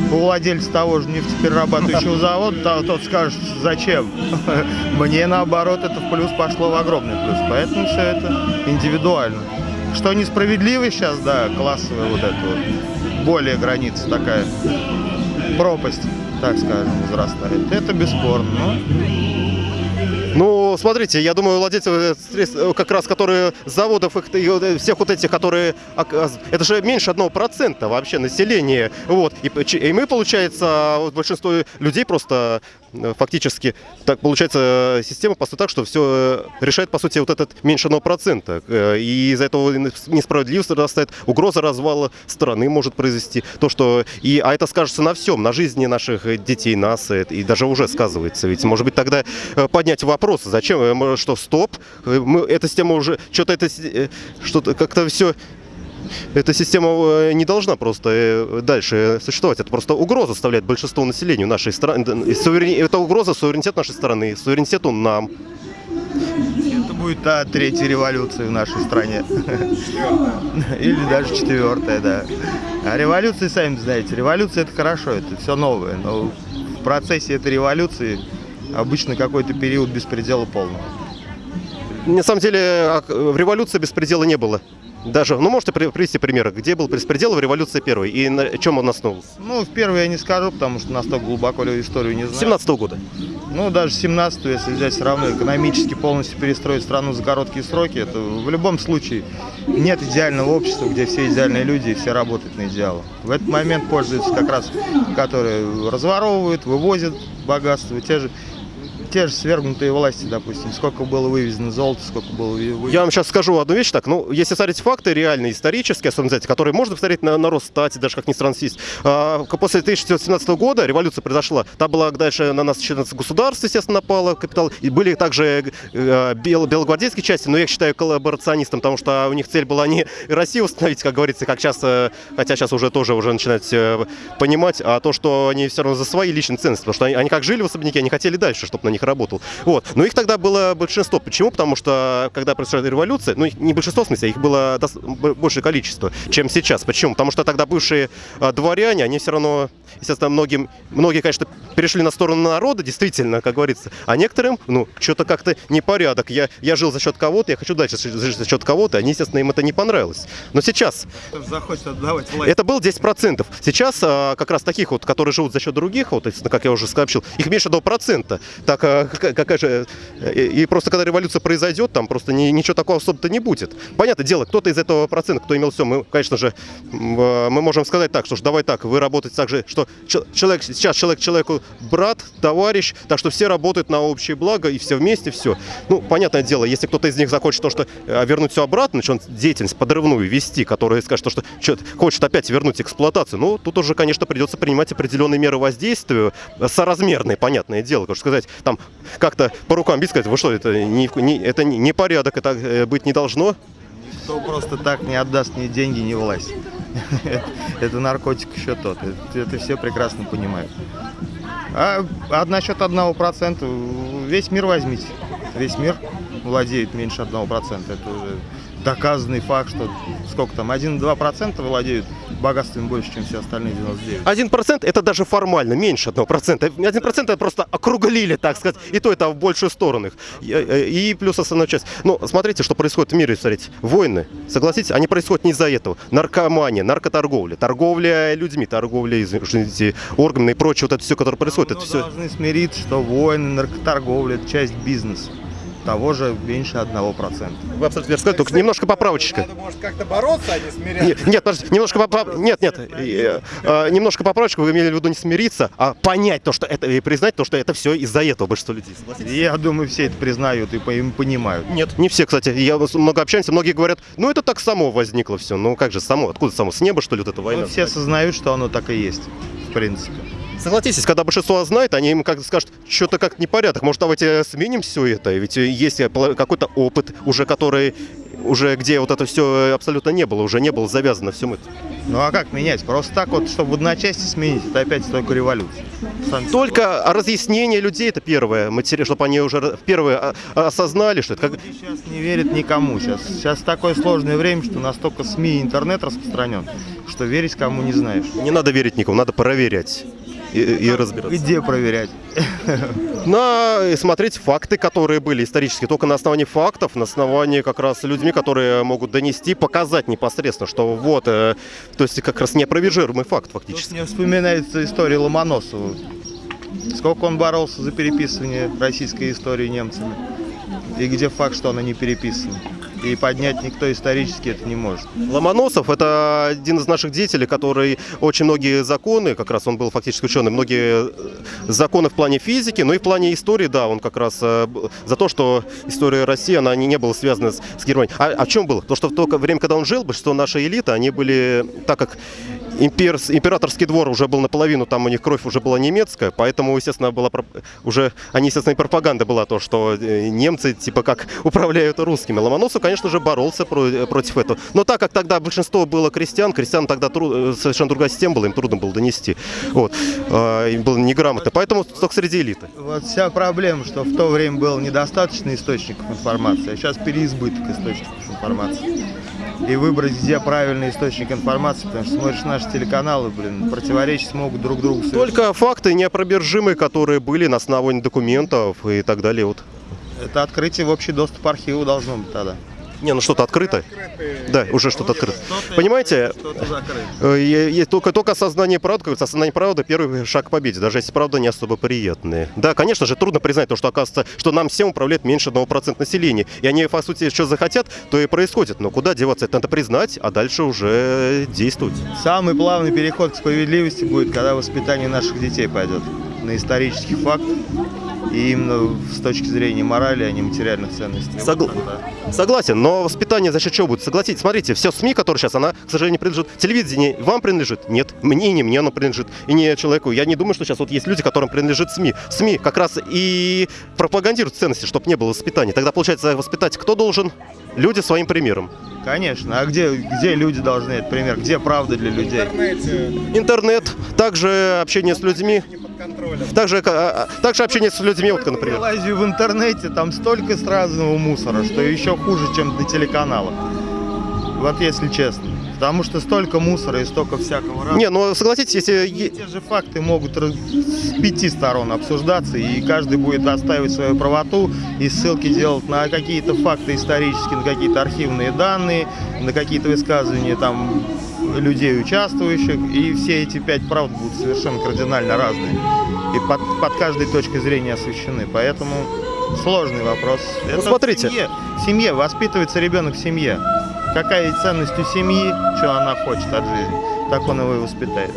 у владельца того же нефтеперерабатывающего завода, то тот скажет, зачем? (laughs) Мне наоборот это в плюс пошло в огромный плюс. Поэтому все это индивидуально. Что несправедливо сейчас, да, классовая вот эта вот, более граница такая, пропасть, так скажем, возрастает. Это бесспорно. Но Ну, смотрите, я думаю, владельцы э, э, как раз, которые заводов, и вот, э, всех вот этих, которые, ок- это же меньше одного процента вообще населения, вот, и, и мы, получается, вот большинство людей просто фактически, так получается, система построена так, что все решает, по сути, вот этот меньше одного процента, и из-за этого несправедливость растает, угроза развала страны может произвести, то, что, и, а это скажется на всем, на жизни наших детей, нас, и даже уже сказывается, ведь, может быть, тогда поднять вопрос, зачем, э, что, стоп, э, мы, эта система уже, что-то это, э, что-то как-то все, эта система не должна просто дальше существовать. Это просто угроза составляет большинство населению нашей страны. Это угроза суверенитет нашей страны, суверенитету нам. это будет та третья революция в нашей стране. (laughs) Или даже четвертая, да. А революции, сами знаете, революция это хорошо, это все новое. Но в процессе этой революции обычно какой-то период беспредела полного. На самом деле а, в революции беспредела не было. Даже, ну можете при- привести примеры, где был беспредел в революции первой и на чем он основывался? Ну, в первый я не скажу, потому что настолько глубоко историю не знаю. 17 года. Ну, даже 17 если взять все равно экономически полностью перестроить страну за короткие сроки, это в любом случае нет идеального общества, где все идеальные люди и все работают на идеалы. В этот момент пользуются как раз, которые разворовывают, вывозят богатство, те же, те же свергнутые власти, допустим, сколько было вывезено золота, сколько было вывезено. Я вам сейчас скажу одну вещь так. Ну, если смотреть факты реальные, исторические, особенно, знаете, которые можно посмотреть на, на Росстате, даже как ни странно есть. А, после 1917 года революция произошла. Там была дальше на нас 14 государств, естественно, напало, капитал. И были также э, бел- белогвардейские части, но я их считаю коллаборационистом, потому что у них цель была не Россию установить, как говорится, как часто, хотя сейчас уже тоже уже начинать э, понимать, а то, что они все равно за свои личные ценности, потому что они, они как жили в особняке, они хотели дальше, чтобы на них работал. Вот. Но их тогда было большинство. Почему? Потому что, когда произошла революция, ну, не большинство, в смысле, их было большее количество, чем сейчас. Почему? Потому что тогда бывшие а, дворяне, они все равно, естественно, многим, многие, конечно, перешли на сторону народа, действительно, как говорится, а некоторым, ну, что-то как-то непорядок. Я, я жил за счет кого-то, я хочу дальше жить за счет кого-то, они, естественно, им это не понравилось. Но сейчас Захочет отдавать власть. это было 10%. Сейчас а, как раз таких вот, которые живут за счет других, вот, как я уже сообщил, их меньше 1%. Так, какая, же... И, и просто когда революция произойдет, там просто ни- ничего такого особо-то не будет. Понятное дело, кто-то из этого процента, кто имел все, мы, конечно же, а, мы можем сказать так, что ж, давай так, вы работаете так же, что чел- человек, сейчас человек человеку брат, товарищ, так что все работают на общее благо и все вместе, все. Ну, понятное дело, если кто-то из них захочет то, что э, вернуть все обратно, начнет деятельность подрывную вести, которая скажет, то, что чё- хочет опять вернуть эксплуатацию, ну, тут уже, конечно, придется принимать определенные меры воздействия, э, соразмерные, понятное дело, что сказать, там, как-то по рукам бить, сказать, вы что, это не, не- это не, порядок, это э, быть не должно. Кто просто так не отдаст ни деньги, ни власть. (laughs) Это- наркотик еще тот. Это, все прекрасно понимают. А, а насчет одного процента, весь мир возьмите. Весь мир владеет меньше одного процента. Это уже доказанный факт, что сколько там, 1-2 процента владеют богатством больше, чем все остальные 99. Один процент это даже формально, меньше одного процента. Один процент это просто округлили, так сказать, и то это в большую сторону их. И, э, и плюс основная часть. Ну, смотрите, что происходит в мире, смотрите. Войны, согласитесь, они происходят не из-за этого. Наркомания, наркоторговля, торговля людьми, торговля, извините, органами и прочее, вот это все, которое происходит, это Но все... должны смириться, что войны, наркоторговля – это часть бизнеса. Того же меньше одного процента. Вы абсолютно верно сказали, только немножко поправочка. Надо, может, как-то бороться, а не смиряться. Нет, нет, подождите, немножко поправ... Нет, нет, э, э, немножко поправочку, вы имели в виду не смириться, а понять то, что это, и признать то, что это все из-за этого большинство людей. Согласитесь? Я думаю, все это признают и по- и понимают. Нет, не все, кстати. Я много общаемся, многие говорят, ну это так само возникло все. Ну как же само? Откуда само? С неба, что ли, вот эта война? Ну, все осознают, что оно так и есть, в принципе. Согласитесь, когда большинство знает, они им как скажут, что-то как непорядок. Может, давайте сменим все это? Ведь есть какой-то опыт уже, который уже где вот это все абсолютно не было, уже не было завязано всем это. Ну а как менять? Просто так вот, чтобы в одночасье сменить, это опять только революция. Сами Только разъяснение людей это первое, матери, чтобы они уже первые а- осознали, что это как... Люди сейчас не верят никому. Сейчас, сейчас такое сложное время, что настолько СМИ и интернет распространен, что верить кому не знаешь. Не надо верить никому, надо проверять и, и разбираться. Где проверять? На смотреть факты, которые были исторические, только на основании фактов, на основании как раз людьми, которые могут донести, показать непосредственно, что вот, э, то есть как раз неопровержимый факт Тут фактически. мне вспоминается история Ломоносова. Сколько он боролся за переписывание российской истории немцами. И где факт, что она не переписана. И поднять никто исторически это не может. Ломоносов – это один из наших деятелей, который очень многие законы, как раз он был фактически ученый, многие э, законы в плане физики, но и в плане истории, да, он как раз э, за то, что история России, она не, не была связана с, с Германией. А, а в чем было? То, что в то время, когда он жил, большинство нашей элиты, они были, так как имперс- императорский двор уже был наполовину, там у них кровь уже была немецкая, поэтому, естественно, была уже, они, естественно, и пропаганда была то, что э, немцы, типа, как (laughs) управляют русскими. Ломоносов, конечно же, боролся про- э, против этого. Но так как тогда большинство было крестьян, крестьян тогда тру- э, совершенно другая система была, им трудно было донести. Вот. А, Им было неграмотно. Поэтому только среди элиты. Вот вся проблема, что в то время было недостаточно источников информации, а сейчас переизбыток источников информации. И выбрать, где правильный источник информации, потому что смотришь наши телеканалы, блин, противоречить могут друг другу. совершенно. Только факты неопробержимые, которые были на основании документов и так далее. Вот. Это открытие в общий доступ архиву должно быть тогда. Не, ну что-то открыто. Да, уже что-то открыто. Понимаете, закрыто. Э, е- Только, только осознание правды, как осознание правды – первый шаг к победе, даже если правда не особо приятная. Да, конечно же, трудно признать то, что оказывается, что нам всем управляет меньше 1% населения. И они, по сути, что захотят, то и происходит. Но куда деваться? Это надо признать, а дальше уже действовать. Самый плавный переход к справедливости будет, когда воспитание наших детей пойдет на исторических фактах и именно с точки зрения морали, а не материальных ценностей. Согла- да. Согласен, но воспитание за счет чего будет? Согласитесь, смотрите, все СМИ, которые сейчас, она, к сожалению, принадлежит. Телевидение вам принадлежит? Нет. Мне не мне оно принадлежит. И не человеку. Я не думаю, что сейчас вот есть люди, которым принадлежит СМИ. СМИ как раз и пропагандируют ценности, чтобы не было воспитания. Тогда, получается, воспитать кто должен? Люди своим примером. Конечно. А где, где люди должны этот пример? Где правда для людей? Интернет, также общение с людьми, также, а, а, также общение с людьми, вот, например. Лазию в интернете, там столько разного мусора, что еще хуже, чем на телеканалах. Вот если честно. Потому что столько мусора и столько всякого разного. Не, ну согласитесь, если... И те же факты могут с пяти сторон обсуждаться, и каждый будет отстаивать свою правоту и ссылки делать на какие-то факты исторические, на какие-то архивные данные, на какие-то высказывания там людей, участвующих, и все эти пять правд будут совершенно кардинально разные. И под, под каждой точкой зрения освещены. Поэтому сложный вопрос. Это в смотрите. семье. В семье воспитывается ребенок в семье. Какая ценность у семьи, что она хочет от жизни, так он его и воспитает.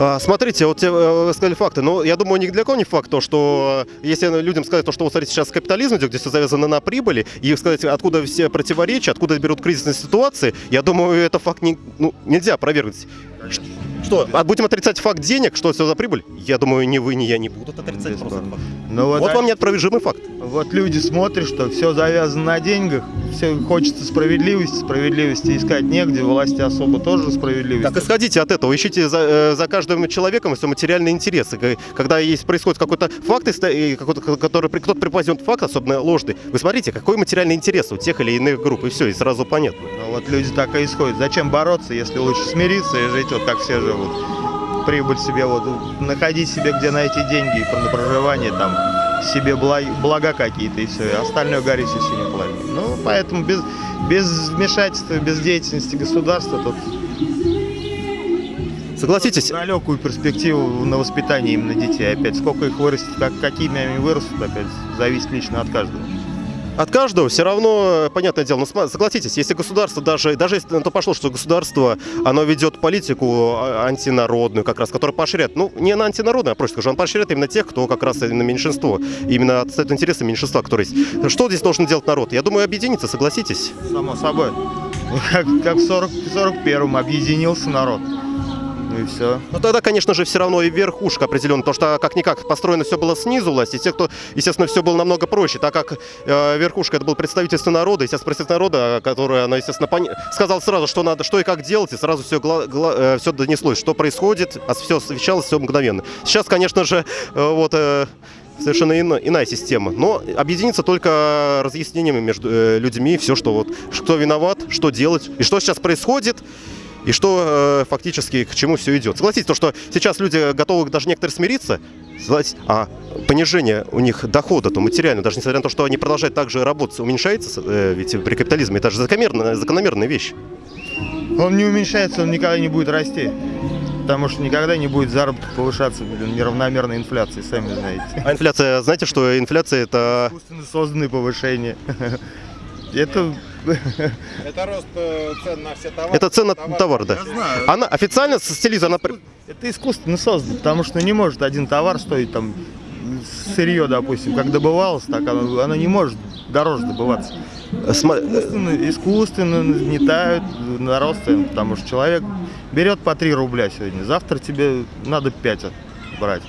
А, Смотрите, вот те, э, вы сказали факты. Но я думаю, ни для кого не факт то, что э, если людям сказать то, что вот смотрите, сейчас капитализм идет, где все завязано на прибыли, и сказать, откуда все противоречия, откуда берут кризисные ситуации, я думаю, это факт не, ну, нельзя опровергнуть. Ш- Что, а будем отрицать факт денег, что все за прибыль? Я думаю, ни вы, ни я не будут отрицать просто Бесспорно. факт. Ну вот, Вот а- вам неопровержимый факт. вот люди смотрят, что все завязано на деньгах, все хочется справедливости, справедливости искать негде, власти особо тоже справедливости. Так исходите от этого, ищите за, э, за каждым человеком все материальные интересы. Когда есть, происходит какой-то факт, и который кто-то преподносит факт, особенно ложный, вы смотрите, какой материальный интерес у тех или иных групп, и все, и сразу понятно. Но вот люди так и исходят. Зачем бороться, если лучше смириться и жить вот как все живут? Прибыль себе вот, находить себе где найти деньги и на проживание там себе благ- блага какие-то и все, и остальное горит все синим пламенем. Ну, поэтому без, без вмешательства, без деятельности государства тут Согласитесь, далекую перспективу на воспитание именно детей. Опять, сколько их вырастет, как, какими они вырастут, опять, зависит лично от каждого. От каждого все равно, э, понятное дело, но сма- согласитесь, если государство, даже, даже если на то пошло, что государство, оно ведет политику а, антинародную, как раз, которая поощряет, ну, не на антинародную, а просто скажу, он поощряет именно тех, кто как раз именно меньшинство, именно отстает интересы меньшинства, которые есть. Что здесь должен делать народ? Я думаю, объединиться, согласитесь? Само собой. (laughs) Как, как в 40, 41-м объединился народ. И все. Но тогда, конечно же, все равно и верхушка определенно, потому что как-никак построено все было снизу власти, и те, кто, естественно, все было намного проще, так как э, верхушка это был представительство народа, естественно, представительство народа, которое, она, естественно, пони- сказал сразу, что надо, что и как делать, и сразу все, все донеслось, что происходит, а все освещалось все мгновенно. Сейчас, конечно же, э, вот э, совершенно иная система, но объединиться только разъяснениями между э, людьми, все, что вот, кто виноват, что делать, и что сейчас происходит, и что э, фактически к чему все идет. Согласитесь, то, что сейчас люди готовы даже некоторые смириться, а понижение у них дохода, то материально, даже несмотря на то, что они продолжают также работать, уменьшается, э, ведь при капитализме это же закономерная, закономерная вещь. Он не уменьшается, он никогда не будет расти. Потому что никогда не будет заработок повышаться блин, неравномерной инфляции, сами знаете. А инфляция, знаете, что инфляция это... Искусственно созданные повышения. (laughs) Это Это рост э, цен на все товары. Это цена на товар, да. Я знаю. Она официально с стилиза, она... Это искусственно создано, потому что не может один товар стоить там сырье, допустим, как добывалось, так оно, оно не может дороже добываться. сма- Искусственно, искусственно нагнетают на рост цен, потому что человек берет по 3 рубля сегодня, завтра тебе надо 5 брать.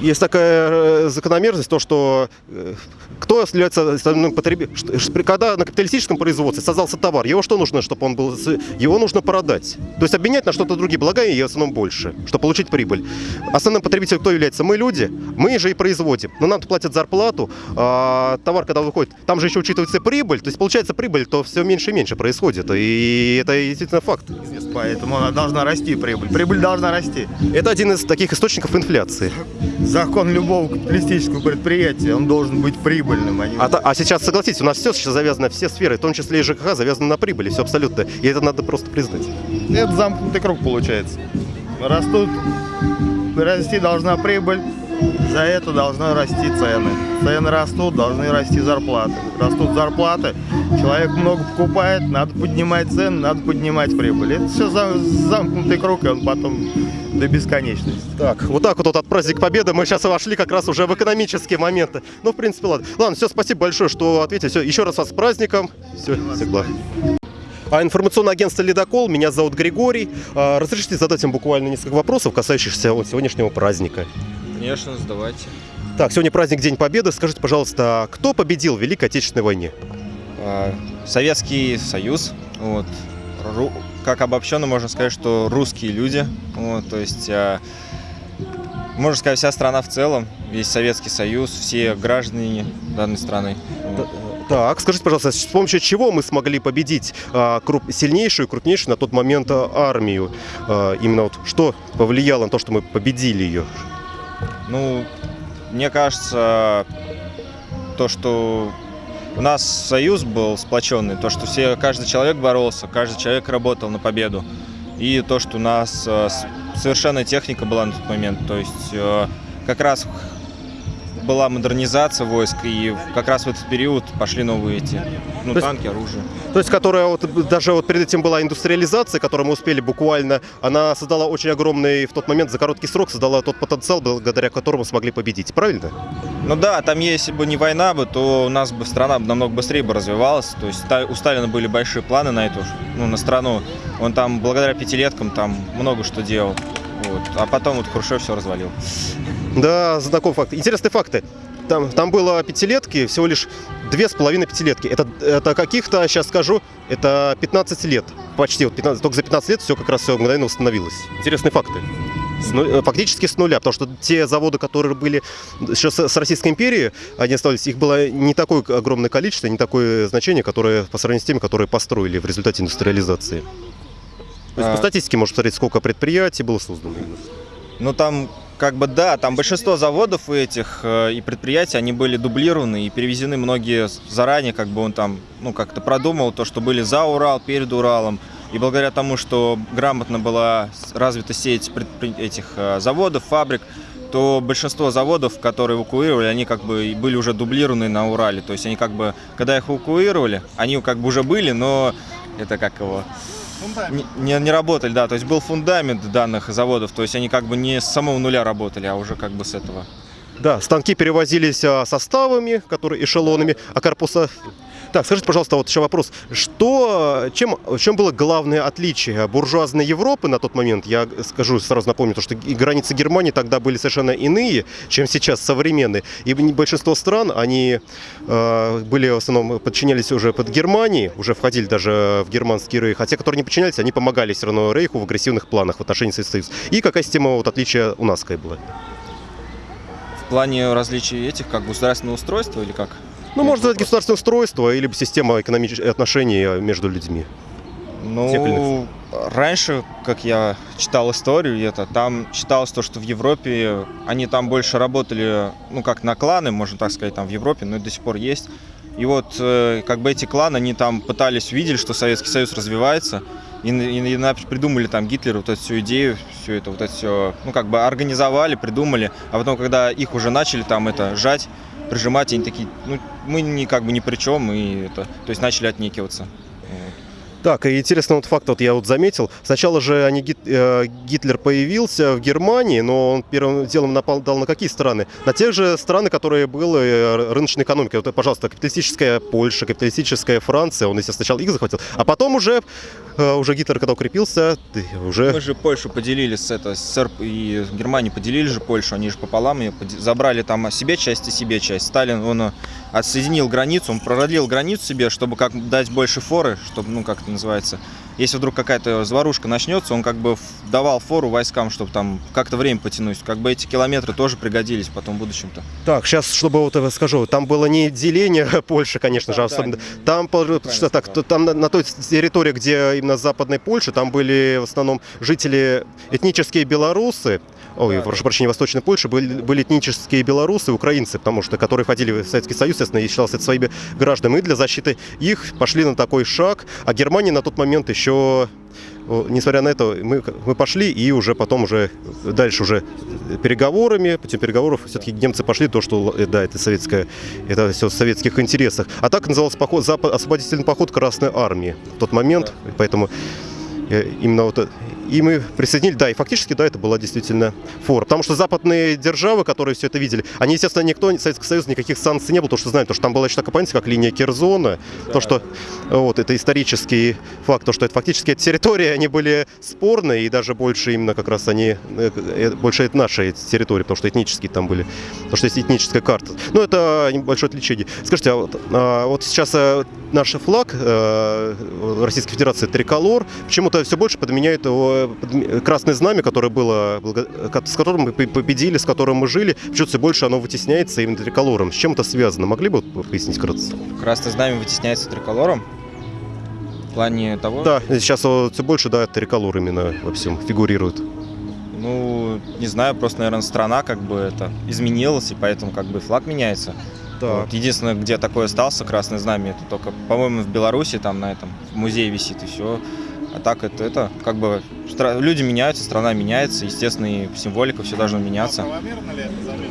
Есть такая э, закономерность, то, что э, кто является основным потребителем? Когда на капиталистическом производстве создался товар, его что нужно, чтобы он был? Его нужно продать. То есть обменять на что-то другие блага и в основном больше, чтобы получить прибыль. Основным потребителем кто является? Мы люди, мы же и производим. Но нам платят зарплату, а товар, когда выходит, там же еще учитывается прибыль. То есть получается прибыль, то все меньше и меньше происходит. И это действительно факт. Поэтому она должна расти, прибыль. Прибыль должна расти. Это один из таких источников инфляции. Закон любого капиталистического предприятия, он должен быть прибыльным. А не... А, а сейчас, согласитесь, у нас все сейчас завязано, все сферы, в том числе и ЖКХ, завязаны на прибыли, все абсолютно. И это надо просто признать. Это замкнутый круг получается. Растут, расти должна прибыль, за это должны расти цены. Цены растут, должны расти зарплаты. Растут зарплаты, человек много покупает, надо поднимать цены, надо поднимать прибыль. Это все замкнутый круг, и он потом до бесконечности. Так, вот так вот, вот от праздника Победы мы сейчас вошли как раз уже в экономические моменты. Ну, в принципе, ладно. Ладно, все, спасибо большое, что ответили. Все, еще раз вас с праздником. Все, всегда. А информационное агентство «Ледокол», меня зовут Григорий. А, Разрешите задать вам буквально несколько вопросов, касающихся вот сегодняшнего праздника. Конечно, сдавайте. Так, сегодня праздник День Победы. Скажите, пожалуйста, а кто победил в Великой Отечественной войне? А, Советский Союз, вот, ру- как обобщенно можно сказать, что русские люди, вот, то есть, а, можно сказать, вся страна в целом, весь Советский Союз, все граждане данной страны. Вот. Так, скажите, пожалуйста, с помощью чего мы смогли победить а, круп- сильнейшую, крупнейшую на тот момент армию? А, именно вот что повлияло на то, что мы победили ее? Ну, мне кажется, то, что у нас союз был сплоченный, то, что все, каждый человек боролся, каждый человек работал на победу. И то, что у нас э, совершенная техника была на тот момент. То есть э, как раз была модернизация войск, и как раз в этот период пошли новые эти, ну, То есть- танки, оружие. То есть, которая вот даже вот перед этим была индустриализация, которую мы успели буквально, она создала очень огромный в тот момент за короткий срок создала тот потенциал, благодаря которому смогли победить. Правильно? Ну да, там если бы не война бы, то у нас бы страна намного быстрее бы развивалась. То есть у Сталина были большие планы на эту, ну, на страну. Он там благодаря пятилеткам там много что делал. Вот. А потом вот Хрущев все развалил. Да, знаком факт. Интересные факты. Там, там было пятилетки, всего лишь две с половиной пятилетки. Это, это каких-то, сейчас скажу, это 15 лет. Почти вот 15, только за 15 лет все как раз все мгновенно восстановилось. Интересные факты. С ну- фактически с нуля, потому что те заводы, которые были еще с, с Российской империи, они оставались, их было не такое огромное количество, не такое значение, которое по сравнению с теми, которые построили в результате индустриализации. То есть А. по статистике можно посмотреть, сколько предприятий было создано. Ну там как бы да, там большинство заводов этих э, и предприятий, они были дублированы и перевезены многие заранее, как бы он там, ну как-то продумал то, что были за Урал, перед Уралом. И благодаря тому, что грамотно была развита сеть предпри- этих э, заводов, фабрик, то большинство заводов, которые эвакуировали, они как бы были уже дублированы на Урале. То есть они как бы, когда их эвакуировали, они как бы уже были, но это как его не, не, не работали, да, то есть был фундамент данных заводов, то есть они как бы не с самого нуля работали, а уже как бы с этого. Да, станки перевозились а, составами, которые эшелонами, а корпуса Так, скажите, пожалуйста, вот еще вопрос. Что, чем, в чем было главное отличие буржуазной Европы на тот момент? Я скажу, сразу напомню, то, что границы Германии тогда были совершенно иные, чем сейчас современные. И большинство стран, они э, были в основном, подчинялись уже под Германии, уже входили даже в германский рейх. А те, которые не подчинялись, они помогали все равно рейху в агрессивных планах в отношении Советского Союза. И какая система вот, отличия у нас была? В плане различий этих, как государственного устройства или как? Ну, можно сказать, государственное устройство или система экономических отношений между людьми. Ну, раньше, как я читал историю, это там считалось то, что в Европе они там больше работали, ну, как на кланы, можно так сказать, там в Европе, но это до сих пор есть. И вот, э, как бы эти кланы, они там пытались, увидели, что Советский Союз развивается, и, и, и придумали там Гитлер вот эту всю идею, все это, вот это все, ну, как бы организовали, придумали, а потом, когда их уже начали там это жать, прижимать, они такие, ну, мы не, как бы ни при чем, и это, то есть начали отнекиваться. Так, и интересный вот факт, вот я вот заметил. Сначала же они, э, Гитлер появился в Германии, но он первым делом нападал на какие страны? На те же страны, которые были э, рыночной экономикой. Вот, пожалуйста, капиталистическая Польша, капиталистическая Франция, он, естественно, сначала их захватил, а потом уже, э, уже Гитлер, когда укрепился, уже... Мы же Польшу поделили с это, СССР и Германию поделили же Польшу, они же пополам ее забрали там себе часть и себе часть. Сталин, он отсоединил границу, он продлил границу себе, чтобы как дать больше форы, чтобы, ну, как это называется. Если вдруг какая-то заварушка начнется, он как бы давал фору войскам, чтобы там как-то время потянуть. Как бы эти километры тоже пригодились потом в будущем-то. Так, сейчас, чтобы вот это скажу, там было не деление (laughs) Польши, конечно да, же, особенно. Да, там, что так, там на, на той территории, где именно западной Польши, там были в основном жители этнические белорусы, ой, да, прошу да. прощения, Восточной Польши, были, были этнические белорусы, украинцы, потому что, которые входили в Советский Союз, естественно, и считался это своими гражданами, и для защиты их пошли на такой шаг, а Германия на тот момент еще несмотря на это, мы, мы пошли и уже потом уже дальше уже переговорами, путем переговоров все-таки немцы пошли то, что э, да, это советское, это все в советских интересах. А так назывался поход, запад, освободительный поход Красной Армии в тот момент, поэтому э, именно вот и мы присоединили, да, и фактически, да, это была действительно фора. Потому что западные державы, которые все это видели, они, естественно, никто, Советский Союз, никаких санкций не было, потому что знают, потому что там была еще такая понятие, как линия Керзона, да. то, что вот, это исторический факт, то, что это фактически эти территории, они были спорные, и даже больше именно как раз они, э, э, больше это наши территории, потому что этнические там были, потому что есть этническая карта. Ну, это небольшое отличие. Скажите, а вот, а вот сейчас э, наш флаг Российской Федерации триколор, почему-то все больше подменяют его красное знамя, которое было, с которым мы победили, с которым мы жили, почему-то все больше оно вытесняется именно триколором. С чем это связано? Могли бы пояснить кратко? Красное знамя вытесняется триколором? В плане того? Да, сейчас все больше, да, триколор именно во всем фигурирует. Ну, не знаю, просто, наверное, страна как бы это изменилась, и поэтому как бы флаг меняется. Да. Вот. Единственное, где такое остался красное знамя, это только, по-моему, в Беларуси, там на этом в музее висит, и все. А так это, это как бы люди меняются, страна меняется, естественно, и символика все должно меняться.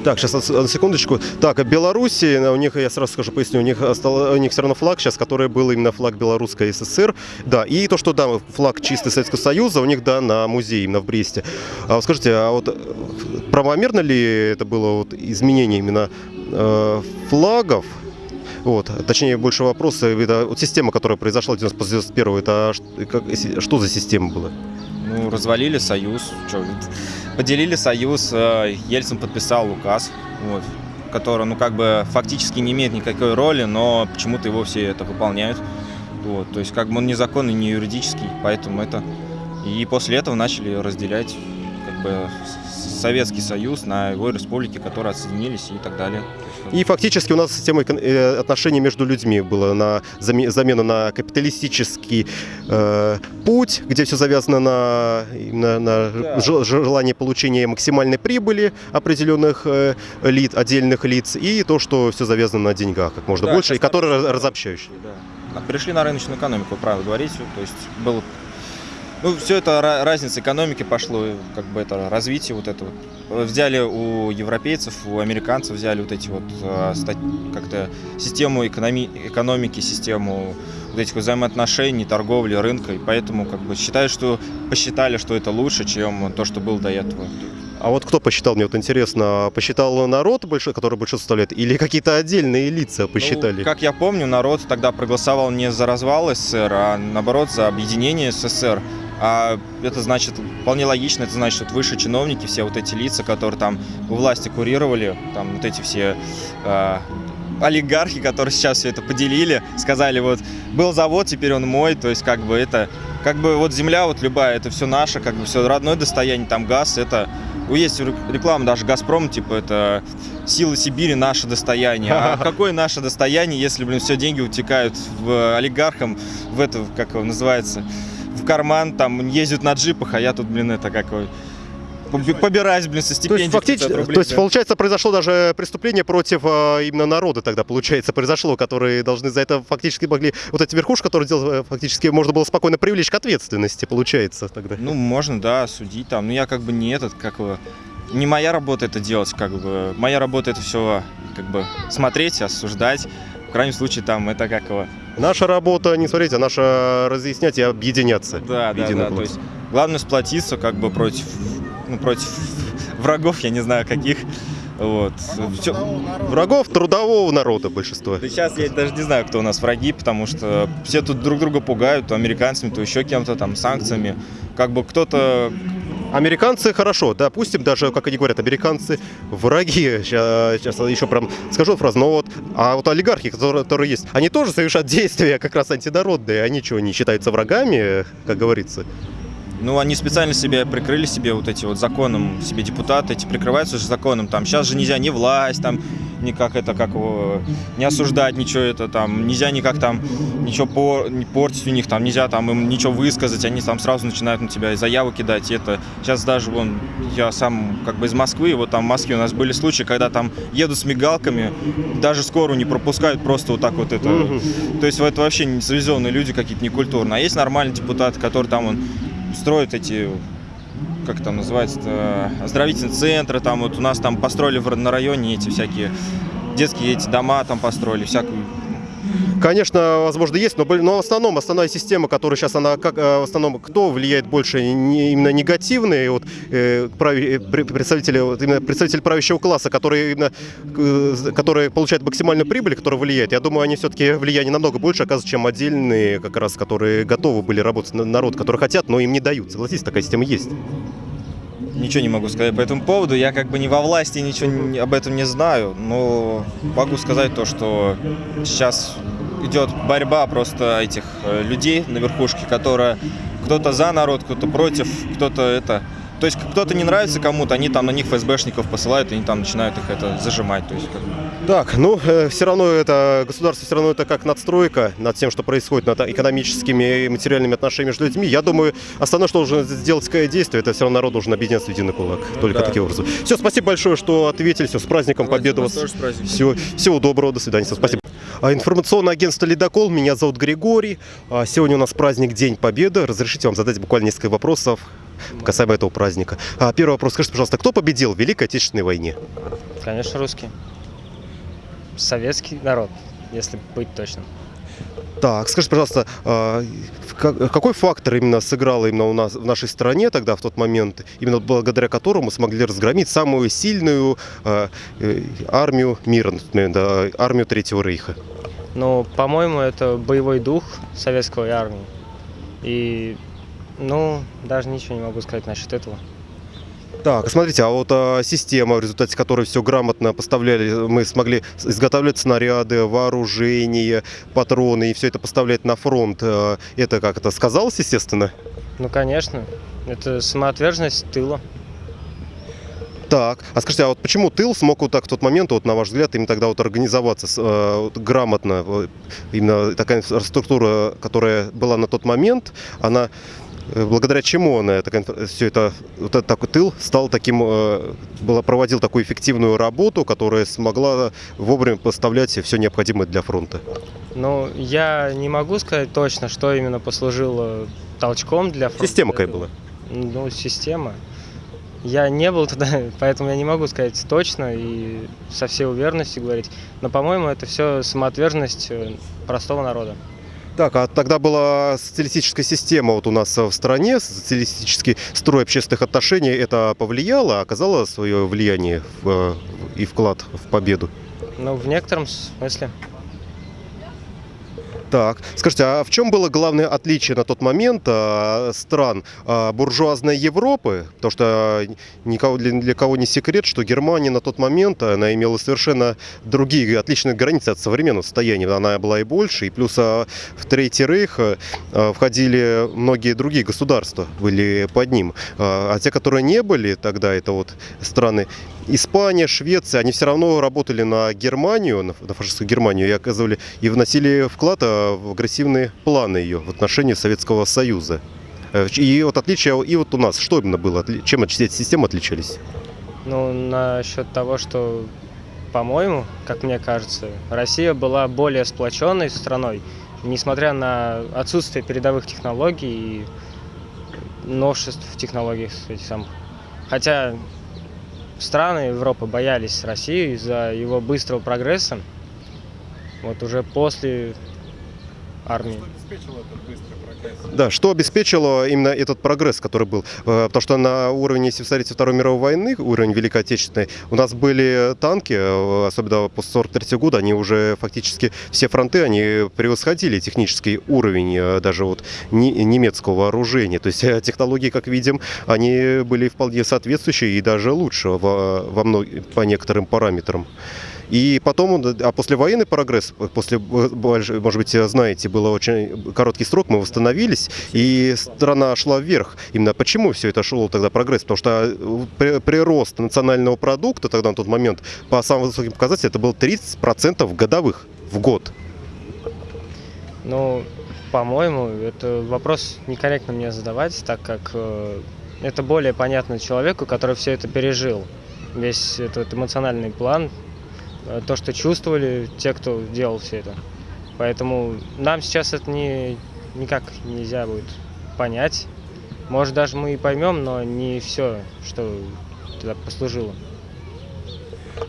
Так, сейчас на секундочку. Так, а Беларуси, у них, я сразу скажу, поясню, у них, остал, у них все равно флаг сейчас, который был именно флаг Белорусской ССР. Да, и то, что, да, флаг чистый Советского Союза, у них, да, на музее именно в Бресте. А вот скажите, а вот правомерно ли это было вот изменение именно э, флагов вот. Точнее, больше вопрос, это вот система, которая произошла в 91 это как, что за система была? Ну, развалили союз, что, поделили союз, э, Ельцин подписал указ, вот, который, ну, как бы фактически не имеет никакой роли, но почему-то его все это выполняют. Вот, то есть, как бы он незаконный, не юридический, поэтому это... И после этого начали разделять, как бы, Советский Союз на его республики, которые отсоединились и так далее. И фактически у нас система э, отношений между людьми была на замена на капиталистический э, путь, где все завязано на, на, на да. желание получения максимальной прибыли определенных э, лиц, отдельных лиц, и то, что все завязано на деньгах как можно да, больше, и которые разобщающие. Да. Пришли на рыночную экономику, правильно говорить, то есть был ну, все это разница экономики пошло, как бы это развитие вот это вот. Взяли у европейцев, у американцев взяли вот эти вот а, как-то систему экономи экономики, систему вот этих взаимоотношений, торговли, рынка, и поэтому как бы считают, что посчитали, что это лучше, чем то, что было до этого. А вот кто посчитал, мне вот интересно, посчитал народ, который большинство составляет, или какие-то отдельные лица посчитали? Ну, как я помню, народ тогда проголосовал не за развал СССР, а наоборот за объединение СССР. А это значит, вполне логично, это значит, вот высшие чиновники, все вот эти лица, которые там у власти курировали, там вот эти все э, олигархи, которые сейчас все это поделили, сказали, вот, был завод, теперь он мой, то есть как бы это, как бы вот земля вот любая, это все наше, как бы все родное достояние, там газ, это, ну, есть реклама даже Газпром, типа это силы Сибири наше достояние. А (laughs) какое наше достояние, если, блин, все деньги утекают в олигархам, в это, как его называется, в карман, там ездят на джипах, а я тут, блин, это какой побираюсь, блин, со То есть, фактически, 500 рублей, то есть, получается, произошло даже преступление против э, именно народа тогда, получается, произошло, которые должны за это фактически могли, вот эти верхушки, которые делали, э, фактически можно было спокойно привлечь к ответственности, получается, тогда. Ну, можно, да, судить там. Но я как бы не этот, как его, не моя работа это делать, как бы. Моя работа это все, как бы, смотреть, осуждать. В крайнем случае, там, это как его... Наша работа, не смотрите, а наша разъяснять и объединяться. Да, да, да. То есть, главное сплотиться, как бы, против, ну, против врагов, я не знаю, каких. Вот. Всё- Врагов трудового народа большинство. Да сейчас я даже не знаю, кто у нас враги, потому что все тут друг друга пугают, то американцами, то еще кем-то там, санкциями. Как бы кто-то Американцы хорошо, допустим, даже, как они говорят, американцы враги. Сейчас, еще прям скажу фразу, но вот, а вот олигархи, которые, которые есть, они тоже совершают действия как раз антинародные. Они что, не считаются врагами, как говорится? Ну, они специально себе прикрыли себе вот эти вот законом, себе депутаты эти прикрываются же законом. Там сейчас же нельзя ни власть, там никак это, как его, не осуждать ничего это там, нельзя никак там ничего по, не портить у них, там нельзя там им ничего высказать, они там сразу начинают на тебя заяву кидать. И это сейчас даже вон я сам как бы из Москвы, вот там в Москве у нас были случаи, когда там едут с мигалками, даже скорую не пропускают, просто вот так вот это. То есть это вообще не цивилизованные люди какие-то некультурные. А есть нормальные депутаты, которые там он строят эти как там называется оздоровительные центры там вот у нас там построили на районе эти всякие детские эти дома там построили всякую Конечно, возможно, есть, но, но в основном основная система, которая сейчас, она как э, в основном, кто влияет больше, не- именно негативные вот, э, э, пре- представители, вот, именно представители правящего класса, которые именно, э, которые получают максимальную прибыль, которая влияет. Я думаю, они все-таки влияние намного больше оказывают, чем отдельные, как раз, которые готовы были работать на народ, которые хотят, но им не дают. Согласитесь, такая система есть. Ничего не могу сказать по этому поводу. Я как бы не во власти ничего не- об этом не знаю но могу сказать то что сейчас идет борьба просто этих э, людей на верхушке которая кто-то за народ кто-то против кто-то это. То есть кто-то не нравится кому-то они там на них ФСБшников посылают и они там начинают их это зажимать. То есть как Так, ну, все равно это, государство все равно это как надстройка над тем, что происходит, над экономическими и материальными отношениями между людьми. Я думаю, основное, что должен сделать какое действие, это все равно народ должен объединяться в единый кулак. Только Да. таким образом. Все, спасибо большое, что ответили. Все, с праздником Победы вас. Всего, всего доброго, до свидания. Всё, спасибо. А, Информационное агентство «Ледокол». Меня зовут Григорий. А, Сегодня у нас праздник День Победы. Разрешите вам задать буквально несколько вопросов касаемо этого праздника. А, Первый вопрос. Скажите, пожалуйста, кто победил в Великой Отечественной войне? Конечно, русский. Советский народ, если быть точным. Так, скажите, пожалуйста, а, какой фактор именно сыграл именно у нас в нашей стране тогда, в тот момент, именно благодаря которому смогли разгромить самую сильную а, э, армию мира, армию Третьего Рейха? Но, по-моему, это боевой дух советской армии. И, ну, даже ничего не могу сказать насчет этого. Так, смотрите, а вот а, система, в результате которой все грамотно поставляли, мы смогли изготавливать снаряды, вооружение, патроны и все это поставлять на фронт. а, Это как это сказалось, естественно? Ну, конечно, это самоотверженность тыла. Так, а скажите, а вот почему тыл смог вот так в тот момент, вот на ваш взгляд, именно тогда вот организоваться э, вот грамотно? Именно такая инфраструктура, которая была на тот момент, она э, благодаря чему она все это вот этот такой тыл стал таким э, была проводил такую эффективную работу, которая смогла вовремя поставлять все необходимое для фронта. Ну, я не могу сказать точно, что именно послужило толчком для фронта. Система какая была? Ну, система. Я не был туда, (laughs) поэтому я не могу сказать точно и со всей уверенностью говорить. Но, по-моему, это все самоотверженность э, простого народа. Так, а тогда была социалистическая система вот у нас в стране, социалистический строй общественных отношений. Это повлияло, оказало свое влияние в- и вклад в победу? Ну, в некотором смысле. Так, скажите, а в чем было главное отличие на тот момент а, стран а, буржуазной Европы? Потому что никого, для, для кого не секрет, что Германия на тот момент она имела совершенно другие отличные границы от современного состояния. Она была и больше, и плюс а, в Третий Рейх а, входили многие другие государства, были под ним. А, а те, которые не были тогда, это вот страны Испания, Швеция, они все равно работали на Германию, на, фашистскую Германию и оказывали и вносили вклад а, в агрессивные планы ее в отношении Советского Союза. Э, И вот отличие, и вот у нас, что именно было, чем эти системы отличались? Ну, насчет того, что, по-моему, как мне кажется, Россия была более сплоченной страной, несмотря на отсутствие передовых технологий и новшеств в технологиях этих самых. Хотя страны Европы боялись России из-за его быстрого прогресса. Вот уже после армии. обеспечил этот быстрый прогресс? Да, что обеспечило именно этот прогресс, который был? Э, Потому что на уровне, если посмотреть, Второй мировой войны, уровень Великой Отечественной, у нас были танки, э, особенно после 43 года, они уже фактически, все фронты, они превосходили технический уровень э, даже вот не- немецкого вооружения. То есть технологии, как видим, они были вполне соответствующие и даже лучше во, во по некоторым параметрам. И потом, он, а послевоенный прогресс, после, может быть, знаете, был очень короткий срок, мы восстановились, и страна шла вверх. Именно почему все это шло тогда прогресс? Потому что э, при- прирост национального продукта тогда на тот момент по самым высоким показателям это был 30% годовых в год. Ну, по-моему, это вопрос некорректно мне задавать, так как э, это более понятно человеку, который все это пережил. Весь этот эмоциональный план, то, что чувствовали те, кто делал все это. Поэтому нам сейчас это не, никак нельзя будет понять. Может, даже мы и поймем, но не все, что туда послужило.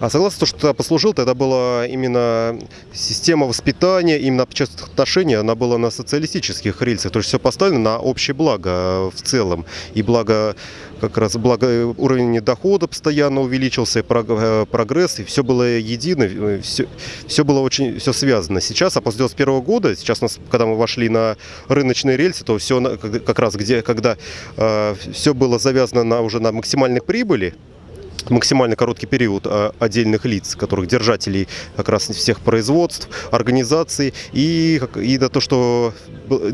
А согласно, что тогда послужил, тогда была именно система воспитания, именно общественных отношений, она была на социалистических рельсах. То есть все поставлено на общее благо э, в целом. И благо, как раз благо э, уровень дохода постоянно увеличился, э, прогресс, и все было едино, все, все было очень все связано. Сейчас, а после 91 года, сейчас, нас, когда мы вошли на рыночные рельсы, то все как раз где, когда все было завязано на, уже на максимальной прибыли, максимально короткий период а, отдельных лиц, которых держателей как раз всех производств, организаций и, и на то, что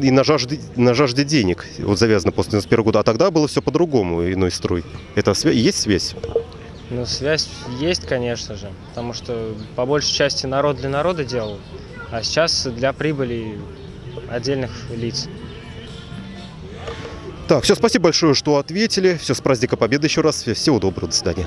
и на жажде, на жажде денег вот завязано после 91 года, а тогда было все по-другому, иной строй. Это свя- есть связь? Ну, связь есть, конечно же, потому что по большей части народ для народа делал, а сейчас для прибыли отдельных лиц. Так, все, спасибо большое, что ответили. Все, с праздника Победы еще раз. Всего доброго, до свидания.